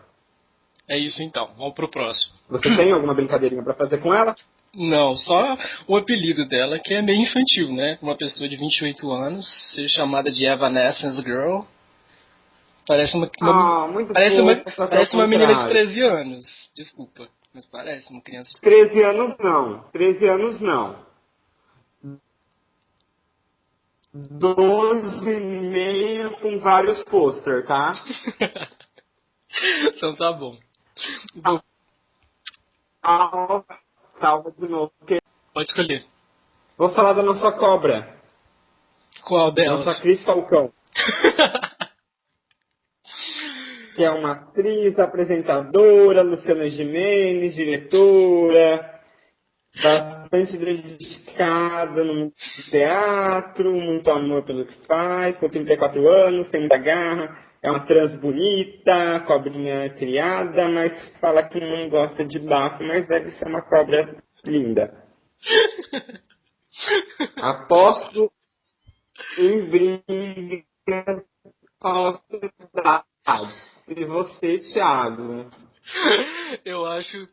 É isso então, vamos pro próximo. Você tem alguma brincadeirinha pra fazer com ela? Não, só o apelido dela, que é meio infantil, né? Uma pessoa de 28 anos ser chamada de Evanescence Girl. Parece uma, uma- Ah, muito parece uma, parece uma menina de contrário. 13 anos. Desculpa, mas parece uma criança de 13 anos não. 13 anos não. 12 e meio com vários pôster, tá? Então tá bom. Bom, Salva, salva de novo. porque pode escolher. Vou falar da nossa cobra. Qual delas? Nossa Cris Falcão. que é uma atriz, apresentadora, Luciana Gimenez, diretora, bastante dedicada no teatro, muito amor pelo que faz, com 34 anos, tem muita garra, é uma trans bonita, cobrinha criada, mas fala que não gosta de bafo, mas deve ser uma cobra linda. Aposto em briga com a E você, Thiago? Eu acho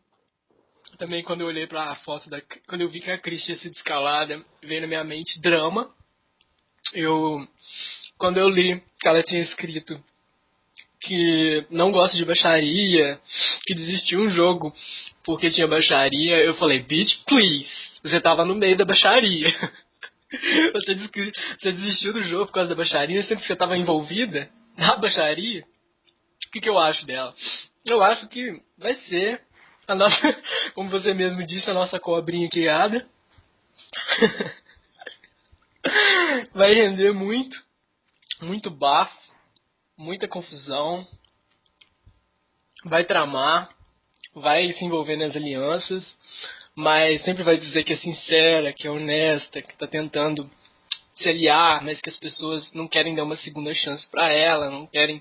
também quando eu olhei pra foto da. Quando eu vi que a Cris tinha sido escalada, veio na minha mente drama. Eu. Quando eu li que ela tinha escrito que não gosta de baixaria, que desistiu um jogo porque tinha baixaria, eu falei, bitch, please. Você tava no meio da baixaria. Você desistiu do jogo por causa da baixaria, sendo que você tava envolvida na baixaria. Que, que eu acho dela? Eu acho que vai ser a nossa, como você mesmo disse, a nossa cobrinha criada. vai render muito, muito bafo, muita confusão. Vai tramar, vai se envolver nas alianças, mas sempre vai dizer que é sincera, que é honesta, que tá tentando se aliar, mas que as pessoas não querem dar uma segunda chance pra ela, não querem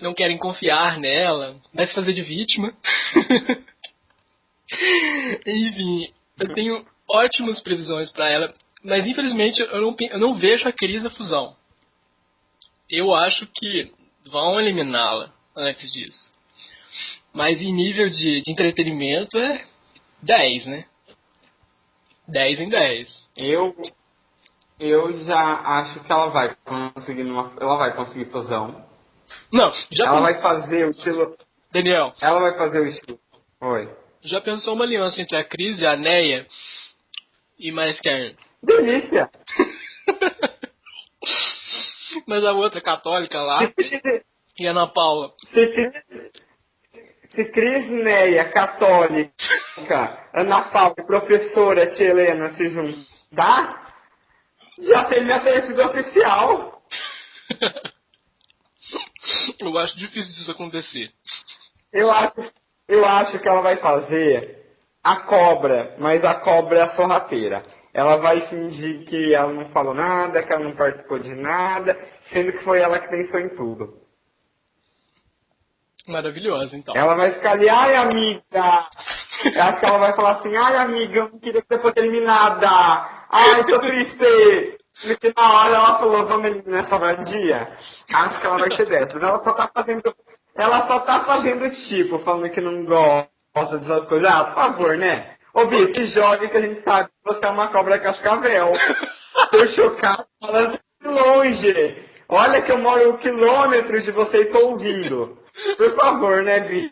não querem confiar nela, vai se fazer de vítima. Enfim, eu tenho ótimas previsões pra ela, mas infelizmente eu não, eu não vejo a Cris na fusão. Eu acho que vão eliminá-la antes disso. Mas em nível de, de entretenimento é 10, né? 10 em 10. Eu, eu já acho que ela vai conseguir numa, ela vai conseguir fusão. Não, já Ela vai fazer o estilo. Daniel, Ela vai fazer o estilo. Oi. já pensou uma aliança entre a Cris e a Neia? E mais quem? Delícia! Mas a outra católica lá, e a Ana Paula. se, Cris- se Cris Neia, católica, Ana Paula e professora Tia Helena se juntar, já tem minha oficial. Eu acho difícil disso acontecer. Eu acho, eu acho que ela vai fazer a cobra, mas a cobra é a sorrateira. Ela vai fingir que ela não falou nada, que ela não participou de nada, sendo que foi ela que pensou em tudo. Maravilhosa, então. Ela vai ficar ali, ai amiga! Eu acho que ela vai falar assim, ai amiga, eu não queria que você fosse eliminada! Ai, tô triste! Porque na hora ela falou, vamos nessa vadia. Acho que ela vai ser dessas. Ela só tá fazendo. Ela só tá fazendo tipo, falando que não gosta dessas coisas. Ah, por favor, né? Ô, Bi, se jogue que a gente sabe que você é uma cobra cascavel. Tô chocado falando de longe. Olha que eu moro quilômetros de você e tô ouvindo. Por favor, né, Bi?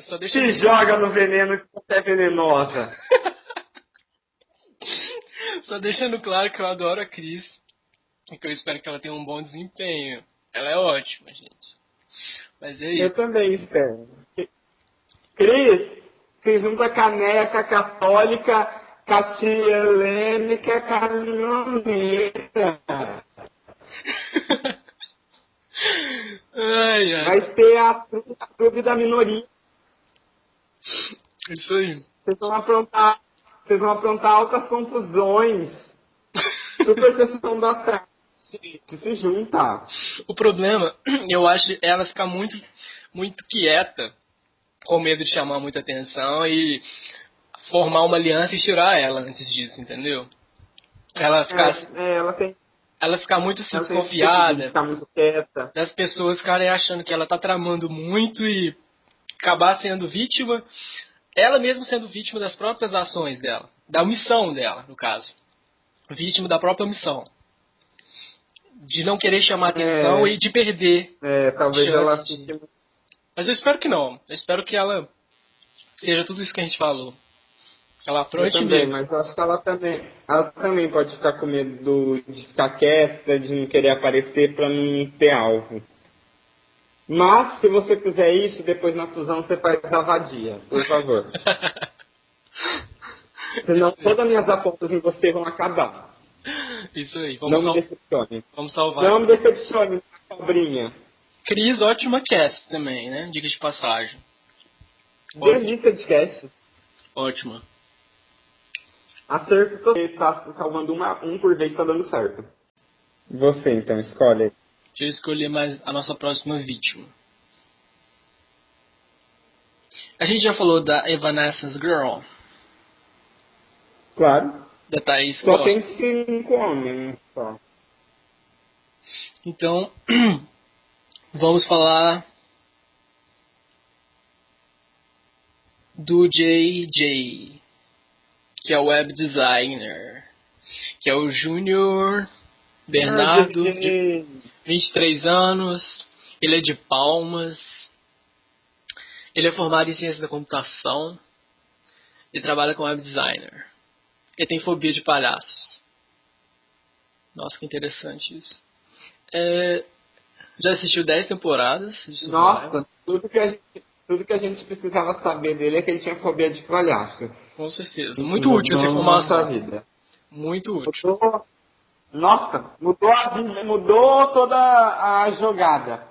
Só deixa Se joga no veneno que você é venenosa. Só deixando claro que eu adoro a Cris e que eu espero que ela tenha um bom desempenho. Ela é ótima, gente. Mas é isso. Eu também espero. Cris, se junta caneca católica, catia helênica, caminhoneta. ai, ai. Vai ser a clube da minoria. Isso aí. Vocês vão aprontar, vocês vão aprontar altas confusões. Super sessão da tarde. Que se junta. O problema, eu acho, é ela ficar muito, muito quieta, com medo de chamar muita atenção e formar uma aliança e tirar ela antes disso, entendeu? Ela ficar, É, é, ela tem. ela ficar muito assim, desconfiada Ficar muito quieta. das pessoas ficarem achando que ela tá tramando muito e acabar sendo vítima, ela mesma sendo vítima das próprias ações dela, da omissão dela, no caso. Vítima da própria omissão. De não querer chamar atenção É. e de perder É, talvez ela de- Mas eu espero que não. Eu espero que ela seja tudo isso que a gente falou. Ela apronte também, mesmo. mas eu acho que ela também, ela também pode ficar com medo de ficar quieta, de não querer aparecer para não ter alvo. Mas, se você fizer isso, depois na fusão você faz a vadia, por favor. Senão todas as minhas apostas em você vão acabar. Isso aí. Vamos, não sal me decepcione. vamos salvar. Não me decepcione, cobrinha. Cris, ótima cast também, né? Diga de passagem. Delícia de cast. Ótima. Acerto você tá salvando uma, um por vez, tá dando certo. Você então, escolhe. Deixa eu escolher mais a nossa próxima vítima. A gente já falou da Evanescence Girl, Claro. da Thaís Só Costa. tem cinco homens só. Então, vamos falar do JJ, que é o web designer, que é o Júnior Bernardo, Ah, 23 anos, ele é de Palmas, ele é formado em ciência da computação e trabalha como web designer. Ele tem fobia de palhaços. Nossa, que interessante isso. É, já assistiu 10 temporadas. Nossa, tudo que, a gente, tudo que a gente precisava saber dele é que ele tinha fobia de palhaço. Com certeza. Muito útil essa Mudou nossa informação. vida. Muito útil. Mudou, nossa, mudou a mudou toda a jogada.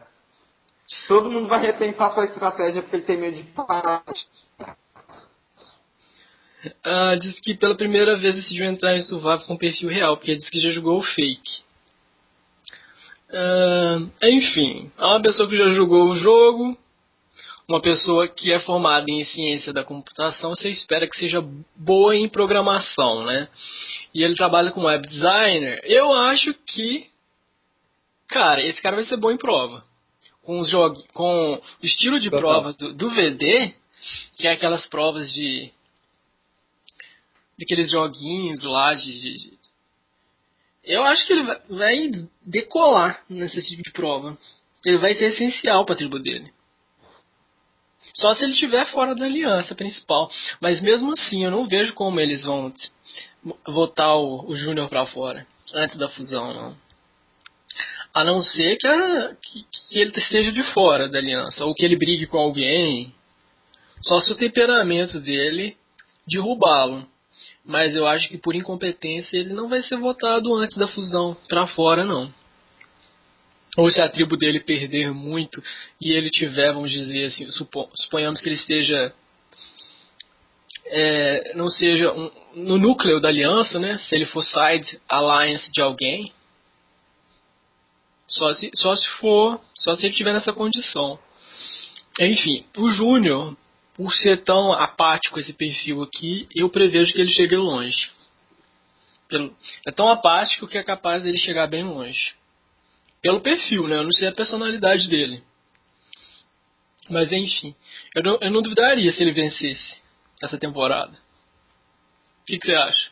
Todo mundo vai repensar sua estratégia porque ele tem medo de palhaço. Ah, diz que pela primeira vez decidiu entrar em Survival com perfil real, porque diz que já jogou o fake. Ah, enfim, é uma pessoa que já jogou o jogo, uma pessoa que é formada em ciência da computação, você espera que seja boa em programação, né? E ele trabalha com web designer. Eu acho que, cara, esse cara vai ser bom em prova. Com, os jog... com o estilo de prova do, do VD, que é aquelas provas de daqueles joguinhos lá de, de- Eu acho que ele vai- vai decolar nesse tipo de prova. Ele vai ser essencial para a tribo dele. Só se ele estiver fora da aliança principal. Mas mesmo assim, eu não vejo como eles vão votar o, o Júnior para fora antes da fusão, não. A não ser que, a- que, que ele esteja de fora da aliança, ou que ele brigue com alguém. Só se o temperamento dele derrubá-lo. Mas eu acho que por incompetência ele não vai ser votado antes da fusão pra fora, não. Ou se a tribo dele perder muito e ele tiver, vamos dizer assim, supo- suponhamos que ele esteja. é, não seja um- no núcleo da aliança, né? Se ele for side alliance de alguém. Só se, só se for. Só se ele tiver nessa condição. Enfim, o Júnior, por ser tão apático esse perfil aqui, eu prevejo que ele chegue longe. É tão apático que é capaz dele chegar bem longe. Pelo perfil, né? Eu não sei a personalidade dele. Mas enfim, eu não, eu não duvidaria se ele vencesse essa temporada. O que, que você acha?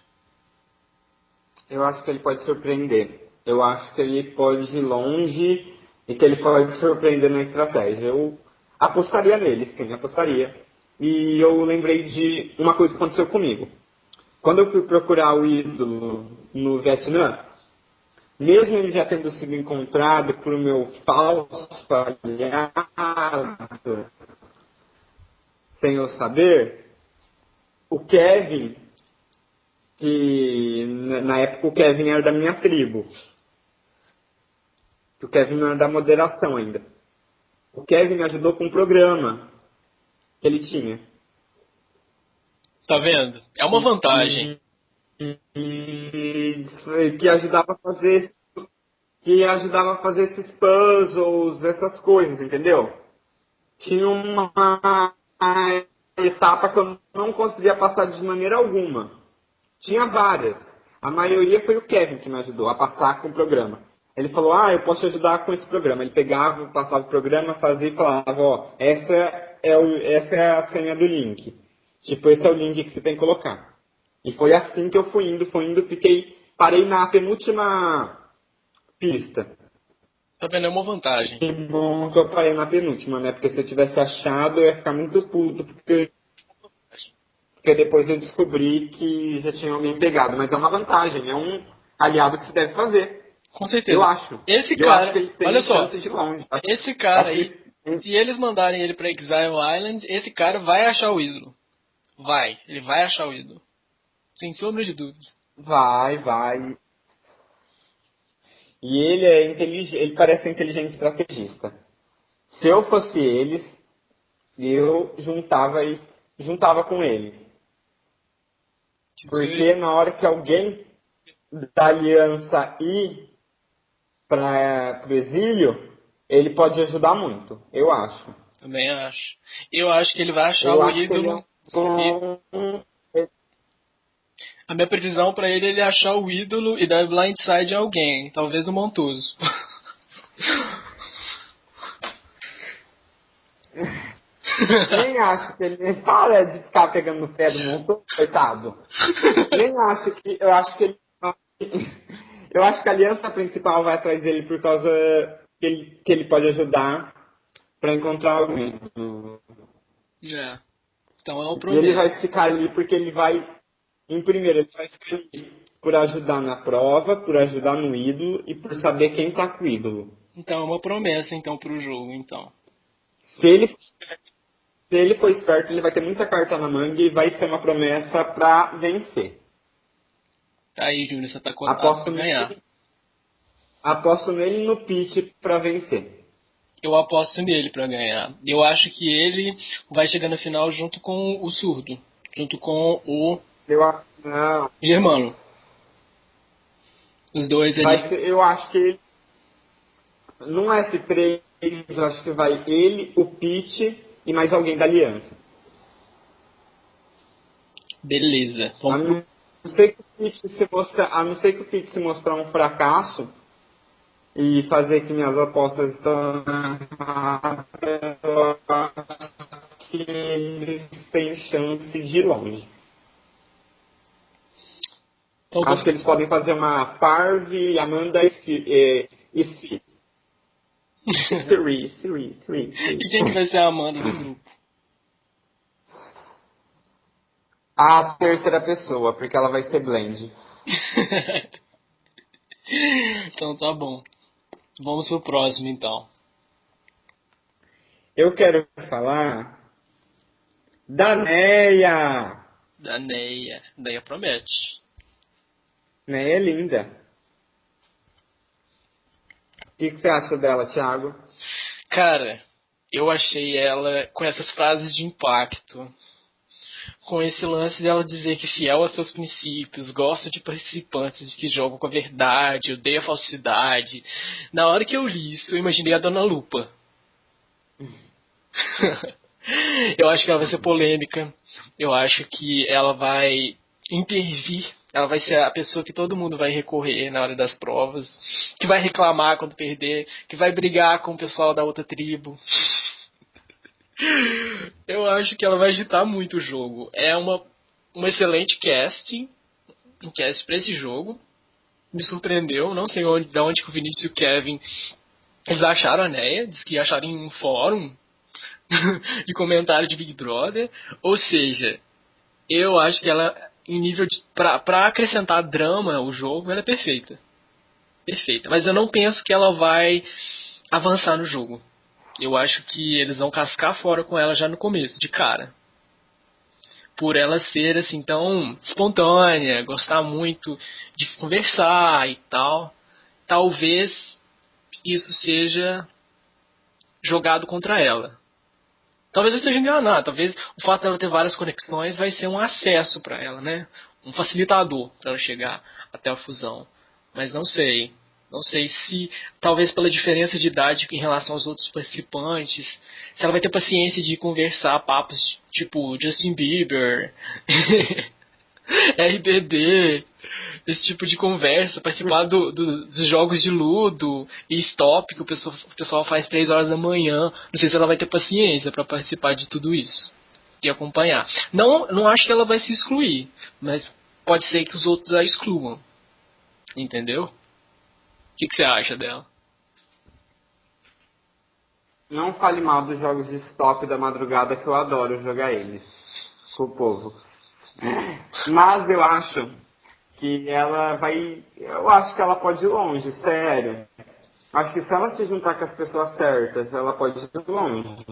Eu acho que ele pode surpreender. Eu acho que ele pode ir longe e que ele pode surpreender na estratégia. Eu apostaria nele, sim, apostaria. E eu lembrei de uma coisa que aconteceu comigo. Quando eu fui procurar o ídolo no Vietnã, mesmo ele já tendo sido encontrado por meu falso aliado, sem eu saber, o Kevin, que na época o Kevin era da minha tribo, o Kevin não era da moderação ainda. O Kevin me ajudou com um programa que ele tinha. Tá vendo? É uma vantagem. E, que ajudava a fazer que ajudava a fazer esses puzzles, essas coisas, entendeu? Tinha uma etapa que eu não conseguia passar de maneira alguma. Tinha várias. A maioria foi o Kevin que me ajudou a passar com o programa. Ele falou, ah, eu posso te ajudar com esse programa. Ele pegava, passava o programa, fazia e falava, ó, essa é, o, essa é a senha do link. Tipo, esse é o link que você tem que colocar. E foi assim que eu fui indo, fui indo, fiquei, parei na penúltima pista. Tá vendo? É uma vantagem. Que bom que eu parei na penúltima, né? Porque se eu tivesse achado, eu ia ficar muito puto, porque, porque depois eu descobri que já tinha alguém pegado. Mas é uma vantagem, é um aliado que se deve fazer. Com certeza. Eu acho. Esse eu cara, acho que ele tem olha só, de longe, esse cara aí, que- se eles mandarem ele pra Exile Island, esse cara vai achar o ídolo. Vai, ele vai achar o ídolo. Sem sombra de dúvida. Vai, vai. E ele é inteligente, ele parece um inteligente estrategista. Se eu fosse eles, eu juntava e juntava com ele. Que Porque na hora que alguém da aliança ir para o exílio, ele pode ajudar muito, eu acho. Também acho. Eu acho que ele vai achar Eu o que ele é ídolo. um bom- A minha previsão pra ele é ele achar o ídolo e dar blindside a alguém, talvez no Montoso. Nem acho que ele para de ficar pegando no pé do montão, coitado. Nem acho que. Eu acho que ele. Eu acho que a aliança principal vai atrás dele por causa que ele, que ele pode ajudar para encontrar alguém. é. Então é um E ele problema. vai ficar ali porque ele vai. Em primeiro, ele vai por ajudar na prova, por ajudar no ídolo e por saber quem tá com o ídolo. Então é uma promessa então pro jogo, então. Se ele, se ele for esperto, ele vai ter muita carta na manga e vai ser uma promessa pra vencer. Tá aí, Júnior, você tá cotado Aposto pra ganhar. nele, aposto nele no pitch pra vencer. Eu aposto nele pra ganhar. Eu acho que ele vai chegar na final junto com o surdo. Junto com o Eu, a- não, Germano. Os dois ali. vai ser, eu acho que ele, num F3, eu acho que vai ele, o pitch e mais alguém da aliança. Beleza. A Vamos pro... não ser que o pitch se mostrar, a não ser que o pitch se mostrar um fracasso e fazer que minhas apostas estão eu acho que eles têm chance de ir longe. Então, Acho que eles podem fazer uma Parve, Amanda e Si- e Si. Siri, Siri, Siri, E Siri. quem que vai ser a Amanda do grupo? A terceira pessoa, porque ela vai ser blend. então tá bom. Vamos pro próximo então. Eu quero falar da Neia. Da Neia. Neia promete. Neia é linda. O que, que você acha dela, Thiago? Cara, eu achei ela com essas frases de impacto. Com esse lance dela dizer que fiel aos seus princípios, gosta de participantes que jogam com a verdade, odeia a falsidade. Na hora que eu li isso, eu imaginei a Dona Lupa. eu acho que ela vai ser polêmica. Eu acho que ela vai intervir Ela vai ser a pessoa que todo mundo vai recorrer na hora das provas, que vai reclamar quando perder, que vai brigar com o pessoal da outra tribo. Eu acho que ela vai agitar muito o jogo. É uma, um excelente casting, um cast para esse jogo. Me surpreendeu, não sei onde, de onde que o Vinícius e o Kevin eles acharam a Neia, diz que acharam em um fórum de comentário de Big Brother. Ou seja, eu acho que ela em nível de. Pra, pra acrescentar drama ao jogo, ela é perfeita. Perfeita. Mas eu não penso que ela vai avançar no jogo. Eu acho que eles vão cascar fora com ela já no começo, de cara. Por ela ser assim tão espontânea, gostar muito de conversar e tal. Talvez isso seja jogado contra ela. Talvez eu esteja enganado, talvez o fato dela ter várias conexões vai ser um acesso para ela, né? Um facilitador para ela chegar até a fusão. Mas não sei. Não sei se, talvez pela diferença de idade em relação aos outros participantes, se ela vai ter paciência de conversar papos tipo Justin Bieber, RBD, esse tipo de conversa, participar do, do, dos jogos de ludo e stop que o pessoal, o pessoal faz três horas da manhã. Não sei se ela vai ter paciência para participar de tudo isso e acompanhar. Não, não acho que ela vai se excluir, mas pode ser que os outros a excluam. Entendeu? O que, que você acha dela? Não fale mal dos jogos de stop da madrugada que eu adoro jogar eles com o povo. Mas eu acho que ela vai. Eu acho que ela pode ir longe, sério. Acho que se ela se juntar com as pessoas certas, ela pode ir longe.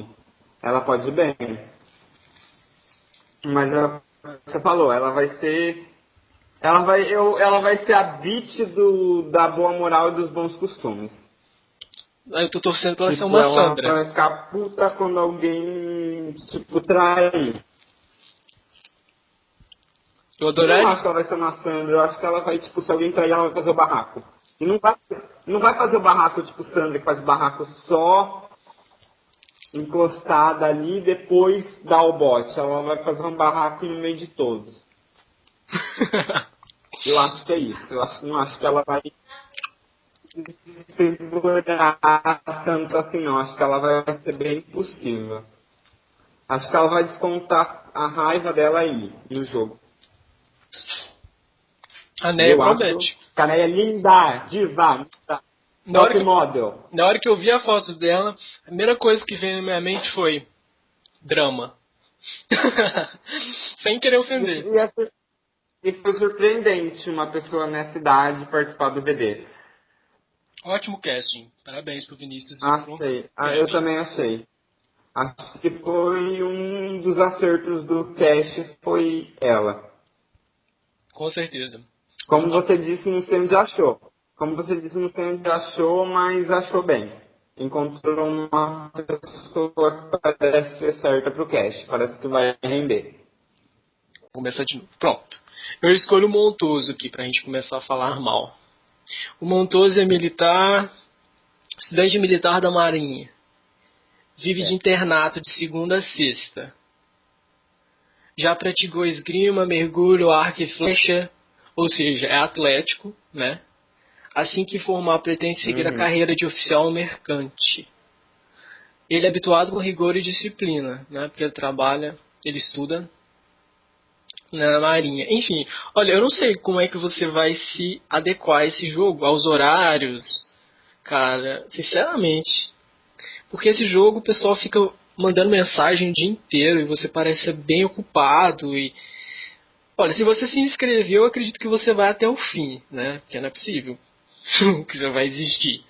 Ela pode ir bem. Mas ela, você falou, ela vai ser. Ela vai, eu, ela vai ser a beat do, da boa moral e dos bons costumes. Eu tô torcendo pra ela tipo, ser uma ela Sandra. Ela vai ficar puta quando alguém, tipo, trai. Eu adoraria. Eu não acho que ela vai ser uma Sandra. Eu acho que ela vai, tipo, se alguém trair, ela vai fazer o barraco. E não vai, não vai fazer o barraco, tipo, Sandra, que faz o barraco só encostada ali e depois dá o bote. Ela vai fazer um barraco no meio de todos. eu acho que é isso. Eu acho, não acho que ela vai segurar tanto assim, não. Acho que ela vai ser bem impossível. Acho que ela vai descontar a raiva dela aí no jogo. A Neia promete. A Neia é linda, diva, na hora, que, model. na hora que eu vi a foto dela, a primeira coisa que veio na minha mente foi drama. Sem querer ofender. E, foi surpreendente uma pessoa nessa idade participar do BD. Ótimo casting. Parabéns pro Vinícius. Achei. Ah, eu também achei. Acho que foi um dos acertos do cast foi ela. Com certeza. Como você disse, não sei onde achou. Como você disse, não sei onde achou, mas achou bem. Encontrou uma pessoa que parece ser certa pro cast. Parece que vai render. Vou começar de novo. Pronto. Eu escolho o Montoso aqui pra gente começar a falar mal. O Montoso é militar, estudante militar da Marinha. Vive é. de internato de segunda a sexta. Já praticou esgrima, mergulho, arco e flecha, ou seja, é atlético, né? Assim que formar, pretende seguir uhum. a carreira de oficial mercante. Ele é habituado com rigor e disciplina, né? Porque ele trabalha, ele estuda na marinha. Enfim, olha, eu não sei como é que você vai se adequar a esse jogo, aos horários, cara, sinceramente. Porque esse jogo o pessoal fica mandando mensagem o dia inteiro e você parece bem ocupado e olha, se você se inscreveu, eu acredito que você vai até o fim, né? Porque não é possível que você vai existir.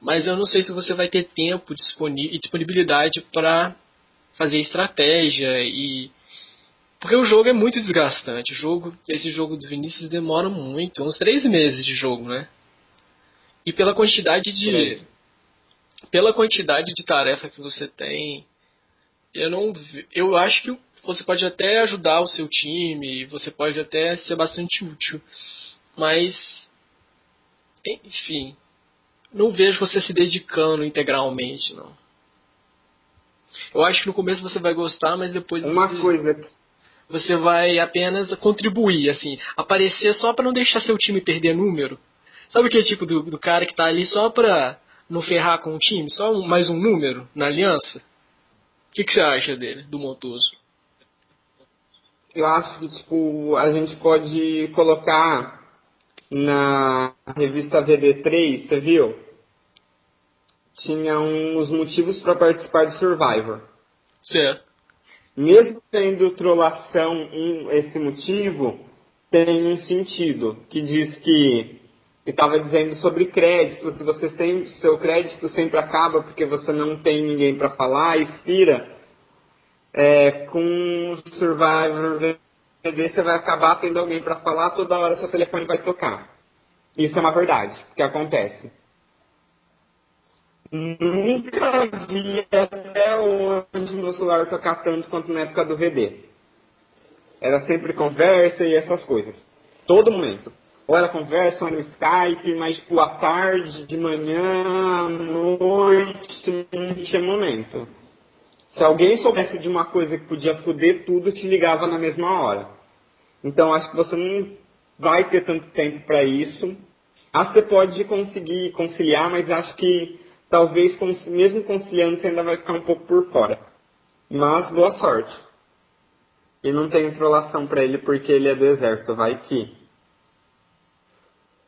Mas eu não sei se você vai ter tempo e disponibilidade para fazer estratégia e porque o jogo é muito desgastante. O jogo, esse jogo do Vinícius demora muito, uns três meses de jogo, né? E pela quantidade de pela quantidade de tarefa que você tem, eu não eu acho que você pode até ajudar o seu time, você pode até ser bastante útil, mas enfim, não vejo você se dedicando integralmente, não. Eu acho que no começo você vai gostar, mas depois Uma você... coisa Você vai apenas contribuir, assim, aparecer só para não deixar seu time perder número. Sabe aquele tipo do, do cara que tá ali só pra não ferrar com o time? Só um, mais um número na aliança? O que, que você acha dele, do Montoso? Eu acho que, tipo, a gente pode colocar na revista VD3, você viu? Tinha uns motivos para participar do Survivor. Certo. Mesmo tendo trollação um, esse motivo, tem um sentido, que diz que estava dizendo sobre crédito, se você seu crédito sempre acaba porque você não tem ninguém para falar, expira, é, com Survivor você vai acabar tendo alguém para falar, toda hora seu telefone vai tocar. Isso é uma verdade, que acontece. Nunca vi até hoje meu celular tocar tanto quanto na época do VD. Era sempre conversa e essas coisas. Todo momento. Ou era conversa no Skype, mas tipo, à tarde, de manhã, à noite, não tinha momento. Se alguém soubesse de uma coisa que podia foder tudo, te ligava na mesma hora. Então acho que você não vai ter tanto tempo para isso. Acho que você pode conseguir conciliar, mas acho que talvez mesmo conciliando você ainda vai ficar um pouco por fora. Mas boa sorte. E não tem introlação para ele porque ele é do exército, vai que.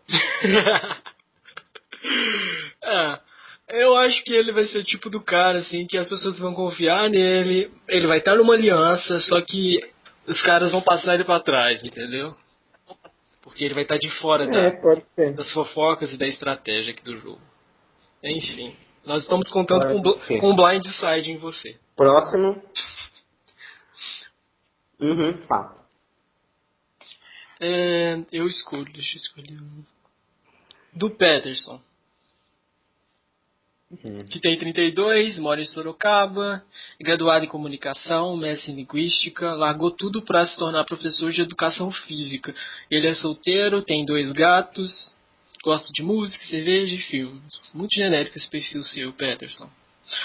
é, eu acho que ele vai ser o tipo do cara assim que as pessoas vão confiar nele, ele vai estar numa aliança, só que os caras vão passar ele para trás, entendeu? Porque ele vai estar de fora é, da, das fofocas e da estratégia aqui do jogo. Enfim, nós estamos contando com, com um blind side em você. Próximo. Uhum, tá. É, eu escolho, deixa eu escolher um. Do Peterson. Uhum. Que tem 32, mora em Sorocaba, graduado em comunicação, mestre em linguística, largou tudo para se tornar professor de educação física. Ele é solteiro, tem dois gatos, Gosto de música, cerveja e filmes. Muito genérico esse perfil seu, Peterson.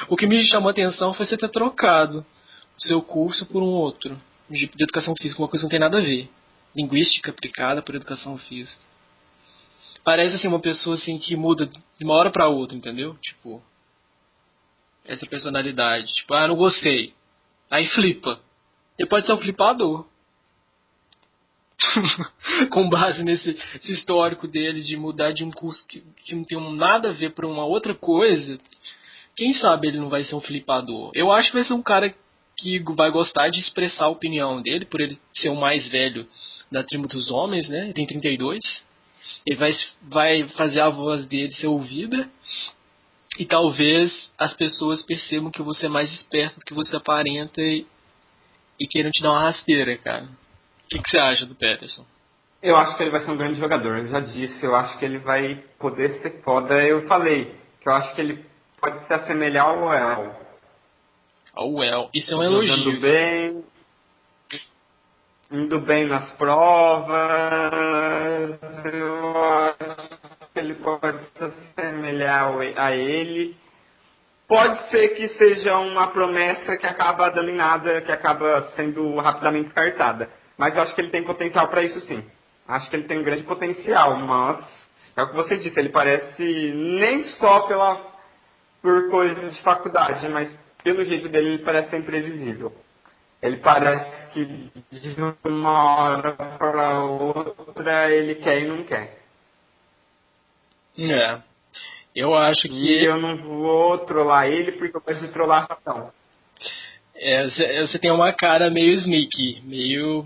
O que me chamou a atenção foi você ter trocado o seu curso por um outro, de, de educação física, uma coisa que não tem nada a ver. Linguística aplicada por educação física. Parece assim uma pessoa assim que muda de uma hora para outra, entendeu? Tipo, essa personalidade. Tipo, ah, não gostei. Aí flipa. Ele pode ser um flipador. com base nesse histórico dele de mudar de um curso que, que não tem nada a ver para uma outra coisa, quem sabe ele não vai ser um flipador. Eu acho que vai ser um cara que vai gostar de expressar a opinião dele, por ele ser o mais velho da tribo dos homens, né? Ele tem 32. Ele vai, vai fazer a voz dele ser ouvida. E talvez as pessoas percebam que você é mais esperto do que você aparenta e, e queiram te dar uma rasteira, cara. O que, que, você acha do Peterson? Eu acho que ele vai ser um grande jogador, eu já disse, eu acho que ele vai poder ser foda. Eu falei que eu acho que ele pode se assemelhar ao Well. Ao Well, isso é um elogio. Indo bem, indo bem nas provas, eu acho que ele pode se assemelhar a ele. Pode ser que seja uma promessa que acaba dando em nada, que acaba sendo rapidamente descartada. Mas eu acho que ele tem potencial para isso sim. Acho que ele tem um grande potencial, mas é o que você disse, ele parece nem só pela por coisa de faculdade, mas pelo jeito dele ele parece ser imprevisível. Ele parece que de uma hora para outra ele quer e não quer. É. Eu acho que. E eu não vou trollar ele porque eu de trollar ratão. É, você tem uma cara meio sneaky, meio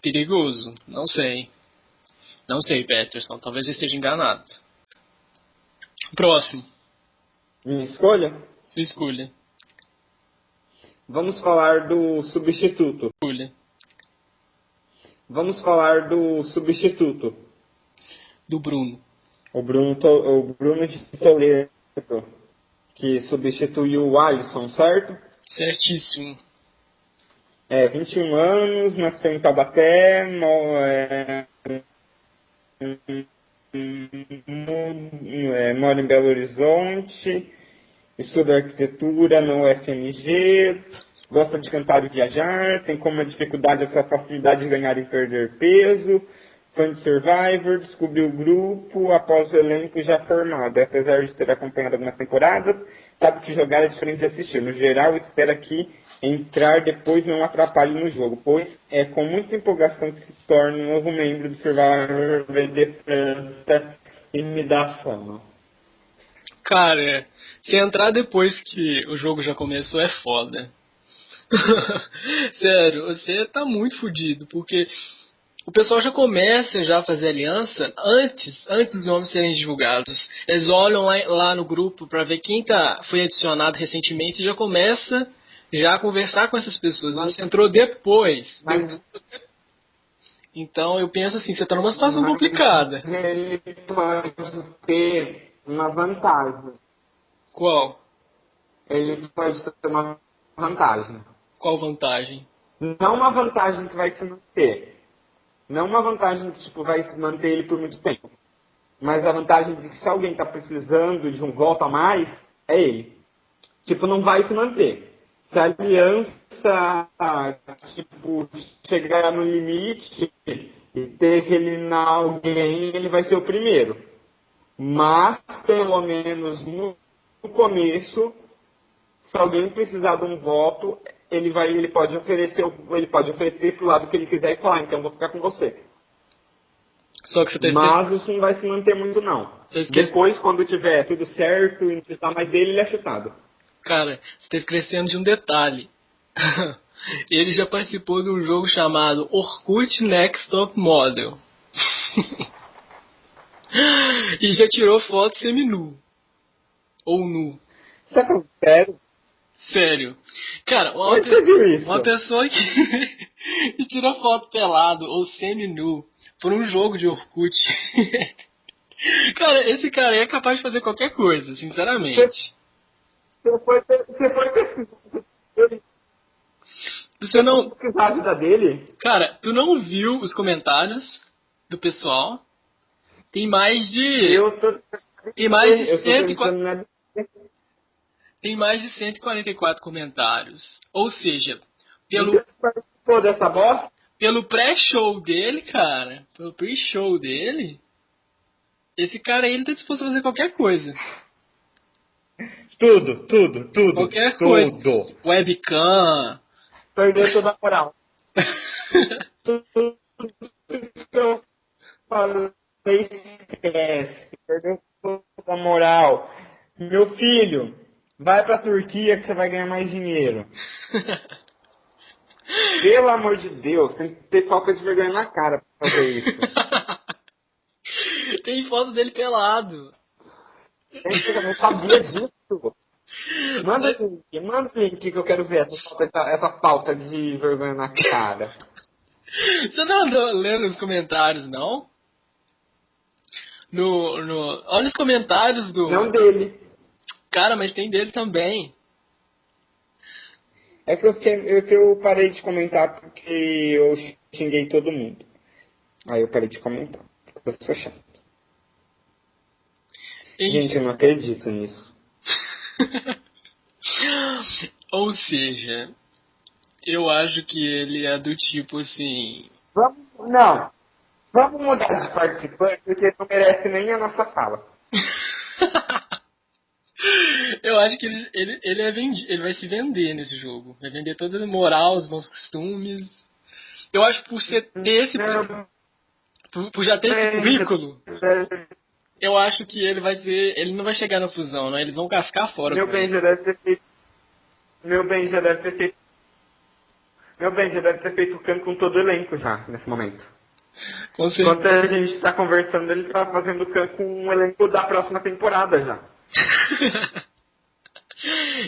perigoso. Não sei. Não sei, Peterson. Talvez eu esteja enganado. Próximo. Minha escolha? Sua escolha. Vamos falar do substituto. Vamos falar do substituto. Do Bruno. O Bruno, o Bruno de Toledo, que substituiu o Alisson, certo? Certíssimo. É, 21 anos, nasceu em Taubaté, é, é, mora em Belo Horizonte, estuda arquitetura no UFMG, gosta de cantar e viajar, tem como dificuldade a sua facilidade de ganhar e perder peso, fã de Survivor, descobriu o grupo após o elenco já formado. Apesar de ter acompanhado algumas temporadas, sabe que jogar é diferente de assistir. No geral, espera que entrar depois não atrapalhe no jogo, pois é com muita empolgação que se torna um novo membro do Survivor de França e me dá fama. Cara, se entrar depois que o jogo já começou é foda. Sério, você tá muito fudido, porque o pessoal já começa já a fazer aliança antes, antes dos nomes serem divulgados. Eles olham lá, lá no grupo para ver quem tá, foi adicionado recentemente e já começa já a conversar com essas pessoas. Mas, você entrou depois. Mas, então eu penso assim, você tá numa situação complicada. Ele pode ter uma vantagem. Qual? Ele pode ter uma vantagem. Qual vantagem? Não uma vantagem que vai se manter. Não uma vantagem que tipo, vai se manter ele por muito tempo. Mas a vantagem de que se alguém está precisando de um golpe a mais, é ele. Tipo, não vai se manter. Se a aliança, tipo, chegar no limite e ter que eliminar alguém, ele vai ser o primeiro. Mas, pelo menos no começo, se alguém precisar de um voto, ele vai, ele pode oferecer, ele pode oferecer pro lado que ele quiser e falar, então vou ficar com você. Só que você tá Mas isso não vai se manter muito não. Depois, quando tiver tudo certo e não precisar mais dele, ele é chutado. Cara, você está esquecendo de um detalhe. ele já participou de um jogo chamado Orkut Next Top Model. e já tirou foto semi-nu. Ou nu. Isso é sério? Sério. Cara, uma, pe uma pessoa que, que tira foto pelado ou semi-nu por um jogo de Orkut. cara, esse cara é capaz de fazer qualquer coisa, sinceramente. Você foi, você foi pesquisar você não. a vida dele? Cara, tu não viu os comentários do pessoal? Tem mais de. Eu tô. Tem mais de 140 tem mais de 144 comentários. Ou seja, pelo. Pô, dessa bosta? Pelo pré-show dele, cara. Pelo pre-show dele. Esse cara aí ele tá disposto a fazer qualquer coisa. Tudo, tudo, tudo. Qualquer tudo. coisa. Webcam. Perdeu toda a moral. tudo que eu falei esquece. Perdeu a moral. Meu filho, Vai pra Turquia que você vai ganhar mais dinheiro. Pelo amor de Deus, tem que ter falta de vergonha na cara pra fazer isso. tem foto dele pelado. Eu não sabia disso. Manda o link, manda o link que eu quero ver essa, essa, essa falta de vergonha na cara. Você não andou lendo os comentários, não? No, no, olha os comentários do. Não dele. Cara, mas tem dele também. É que eu, eu, que eu parei de comentar porque eu xinguei todo mundo. Aí eu parei de comentar. Porque eu sou chato. Gente, eu não acredito nisso. Ou seja, eu acho que ele é do tipo assim. Vamos, não. Vamos mudar de participante porque não merece nem a nossa fala. Eu acho que ele, ele, ele, é vendi, ele vai se vender nesse jogo. Vai vender toda a moral, os bons costumes. Eu acho que por ser, ter esse. Por, por já ter esse currículo. Eu acho que ele vai ser. Ele não vai chegar na fusão, né? Eles vão cascar fora. Meu bem, já deve ter feito. Meu bem, já deve ter feito. Meu bem, já deve ter feito o canto com todo o elenco já, nesse momento. Enquanto a gente está conversando, ele está fazendo o canto com o elenco da próxima temporada já.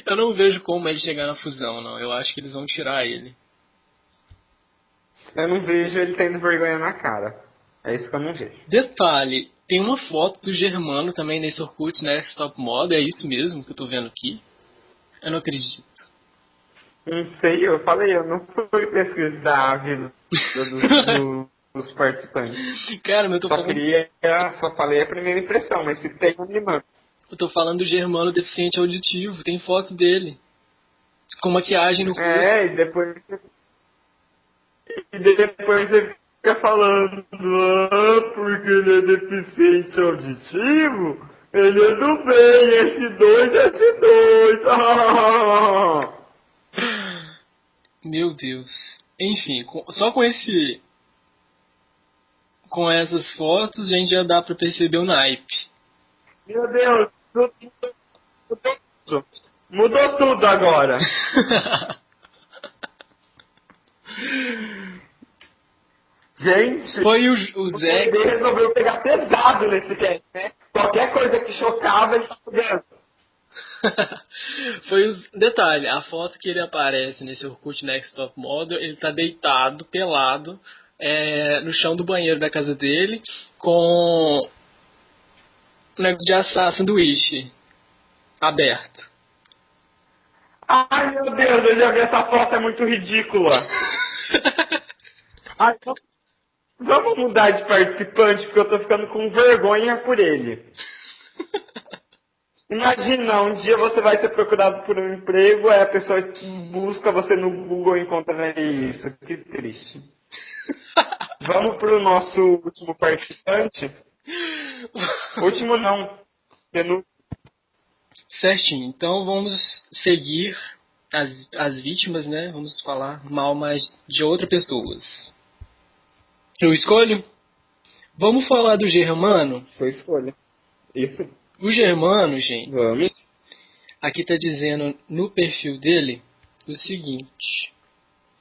eu não vejo como ele chegar na fusão, não. Eu acho que eles vão tirar ele. Eu não vejo ele tendo vergonha na cara. É isso que eu não vejo. Detalhe, tem uma foto do Germano também nesse Orkut, né? Stop Mod, é isso mesmo que eu tô vendo aqui? Eu não acredito. Não sei, eu falei, eu não fui pesquisar a vida dos, dos participantes. Cara, mas eu tô só falando... Queria, só falei a primeira impressão, mas se tem um limão. Eu tô falando do Germano deficiente auditivo, tem foto dele. Com maquiagem no rosto. É, e depois. E depois você fica falando, ah, porque ele é deficiente auditivo, ele é do bem, S2, S2. Meu Deus. Enfim, só com esse. Com essas fotos, a gente já dá pra perceber o naipe. Meu Deus, mudou tudo. Mudou tudo agora. Gente, Foi o, o Zé. Zé resolveu pegar pesado nesse cast, né? Qualquer coisa que chocava, ele tá fudendo. Foi os detalhe, a foto que ele aparece nesse Orkut Next Top Model, ele tá deitado, pelado, é, no chão do banheiro da casa dele, com um negócio de assar sanduíche aberto. Ai, meu Deus, eu já vi essa foto, é muito ridícula. Ai, vamos- mudar de participante, porque eu tô ficando com vergonha por ele. Imagina, um dia você vai ser procurado por um emprego, aí a pessoa busca você no Google e encontra isso. Que triste. Vamos pro nosso último participante? Último não. Penúltimo. Certinho, então vamos seguir as, as vítimas, né? Vamos falar mal mais de outras pessoas. Eu escolho? Vamos falar do Germano? Sua escolha. Isso. O Germano, gente, Vamos. aqui tá dizendo no perfil dele o seguinte: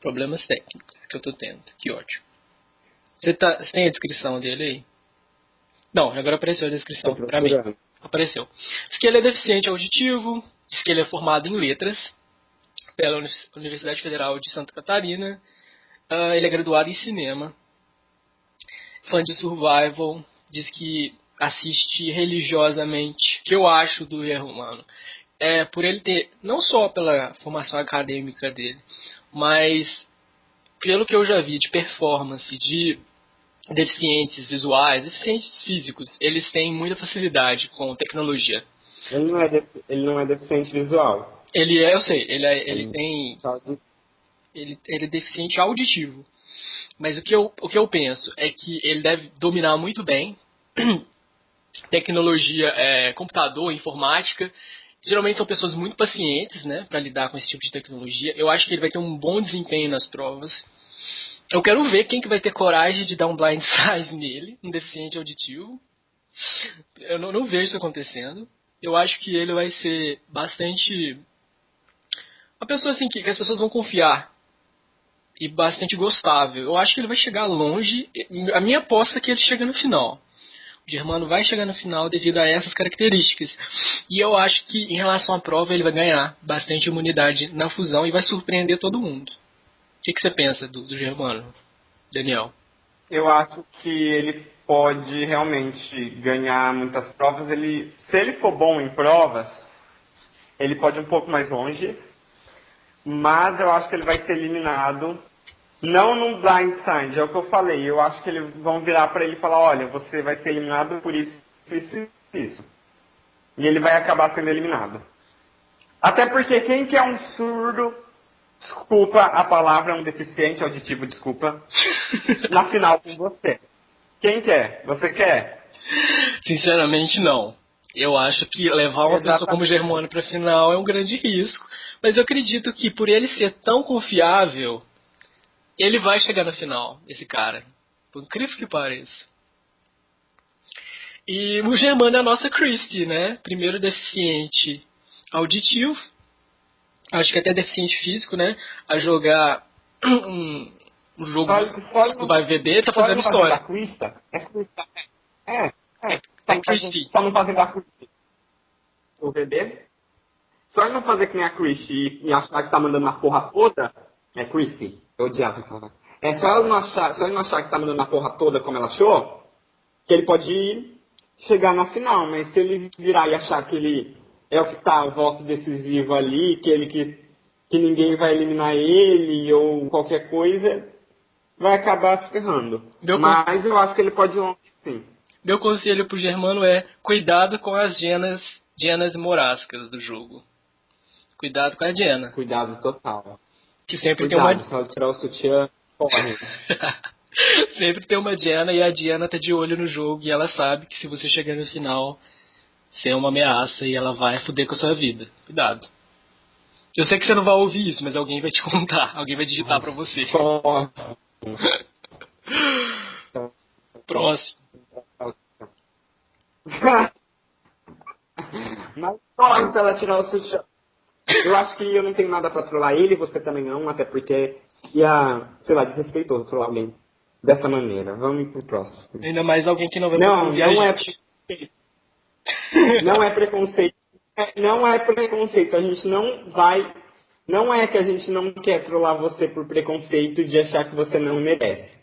problemas técnicos que eu tô tendo. Que ótimo. Você, tá, você tem a descrição dele aí? Não, agora apareceu a descrição pra mim. procurando. Apareceu. Diz que ele é deficiente auditivo, diz que ele é formado em letras pela Uni- Universidade Federal de Santa Catarina, ah, ele é graduado em cinema, fã de survival, diz que assiste religiosamente, que eu acho do erro humano. É por ele ter, não só pela formação acadêmica dele, mas pelo que eu já vi de performance, de deficientes visuais, deficientes físicos, eles têm muita facilidade com tecnologia. Ele não, é de- ele não é deficiente visual. Ele é, eu sei, ele, é, ele Hum. tem, de- ele, ele é deficiente auditivo. Mas o que, eu, o que eu penso é que ele deve dominar muito bem tecnologia, é, computador, informática. Geralmente são pessoas muito pacientes, né, para lidar com esse tipo de tecnologia. Eu acho que ele vai ter um bom desempenho nas provas. Eu quero ver quem que vai ter coragem de dar um blind size nele, um deficiente auditivo. Eu não, não vejo isso acontecendo. Eu acho que ele vai ser bastante uma pessoa assim que, que as pessoas vão confiar e bastante gostável. Eu acho que ele vai chegar longe. A minha aposta é que ele chega no final. Germano vai chegar no final devido a essas características. E eu acho que em relação à prova ele vai ganhar bastante imunidade na fusão e vai surpreender todo mundo. O que, que você pensa do, do Germano, Daniel? Eu acho que ele pode realmente ganhar muitas provas. Ele, se ele for bom em provas, ele pode ir um pouco mais longe. Mas eu acho que ele vai ser eliminado. Não num blind side, é o que eu falei. Eu acho que eles vão virar para ele e falar, olha, você vai ser eliminado por isso, isso e isso. E ele vai acabar sendo eliminado. Até porque quem que é um surdo, desculpa a palavra, um deficiente auditivo, desculpa, na final com você? Quem quer? Você quer? Sinceramente, não. Eu acho que levar uma pessoa como Germano para a final é um grande risco. Mas eu acredito que por ele ser tão confiável, ele vai chegar na final, esse cara. Por incrível que pareça. E o Germano é a nossa Christie, né? Primeiro deficiente auditivo. Acho que até deficiente físico, né? A jogar um, um jogo Só, só do VB, tá fazendo história. da Crista? É Crista. É, é. É Christie. fazendo- Só não fazendo a Christie. O VD? Só ele não fazer que nem a Christie e, achar que tá mandando a porra toda, é Christie. Eu odiava aquela. É só ele não achar, só ele não achar que tá mandando a porra toda como ela achou, que ele pode chegar na final, mas se ele virar e achar que ele é o que tá o voto decisivo ali, que ele que, que ninguém vai eliminar ele ou qualquer coisa, vai acabar se ferrando. Meu Mas eu acho que ele pode ir longe sim. Meu conselho pro Germano é cuidado com as genas, genas morascas do jogo. Cuidado com a Diana. Cuidado total. Que sempre Cuidado, tem uma. se ela tirar o sutiã, corre. sempre tem uma Diana e a Diana tá de olho no jogo e ela sabe que se você chegar no final, você é uma ameaça e ela vai foder com a sua vida. Cuidado. Eu sei que você não vai ouvir isso, mas alguém vai te contar, alguém vai digitar pra você. Próximo. Mas corre se ela tirar o sutiã. Eu acho que eu não tenho nada pra trollar ele, você também não, até porque ia, sei lá, desrespeitoso trollar alguém dessa maneira. Vamos pro próximo. Ainda mais alguém que não vai Não, não é. Não é preconceito. Não é preconceito. A gente não vai. Não é que a gente não quer trollar você por preconceito de achar que você não merece.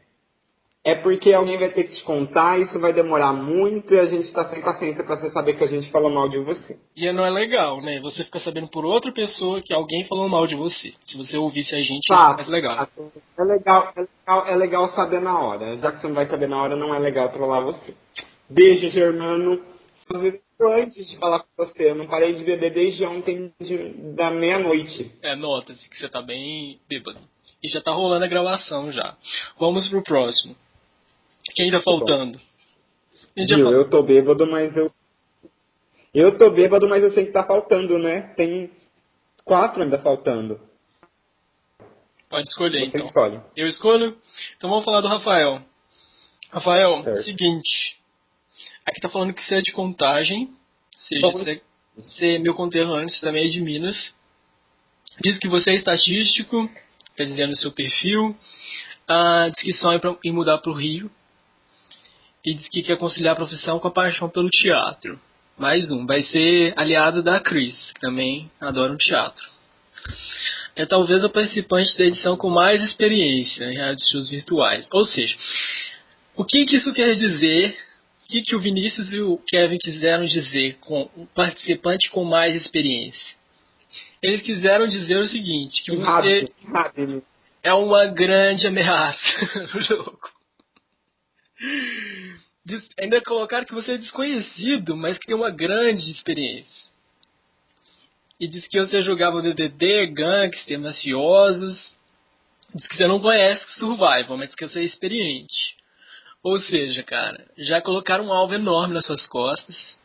É porque alguém vai ter que te contar, isso vai demorar muito e a gente tá sem paciência pra você saber que a gente falou mal de você. E não é legal, né? Você fica sabendo por outra pessoa que alguém falou mal de você. Se você ouvisse a gente, isso é mais legal. É legal, é legal, é legal saber na hora. Já que você não vai saber na hora, não é legal trollar você. Beijo, Germano. Antes de falar com você. Eu não parei de beber desde ontem de- da meia-noite. É, nota-se que você tá bem bêbado. E já tá rolando a gravação já. Vamos pro próximo. Quem tá faltando? Já Viu? falou. Eu tô bêbado, mas eu. Eu tô bêbado, mas eu sei que tá faltando, né? Tem quatro ainda faltando. Pode escolher, Você então. escolhe. Eu escolho? Então vamos falar do Rafael. Rafael, Certo. seguinte. Aqui tá falando que você é de contagem. Ou seja, Bom. você, é meu conterrâneo, você também é de Minas. Diz que você é estatístico, tá dizendo o seu perfil. Ah, diz que sonha pra- em mudar pro Rio. E diz que quer conciliar a profissão com a paixão pelo teatro. Mais um, vai ser aliado da Cris, que também adora o teatro. É talvez o participante da edição com mais experiência em reality shows virtuais. Ou seja, o que, que isso quer dizer? O que, que o Vinícius e o Kevin quiseram dizer com o participante com mais experiência? Eles quiseram dizer o seguinte, que você é uma grande ameaça no jogo. Ainda colocaram que você é desconhecido, mas que tem uma grande experiência. E diz que você jogava BBB, gangster, mafiosos. Diz que você não conhece Survival, mas que você é experiente. Ou seja, cara, já colocaram um alvo enorme nas suas costas.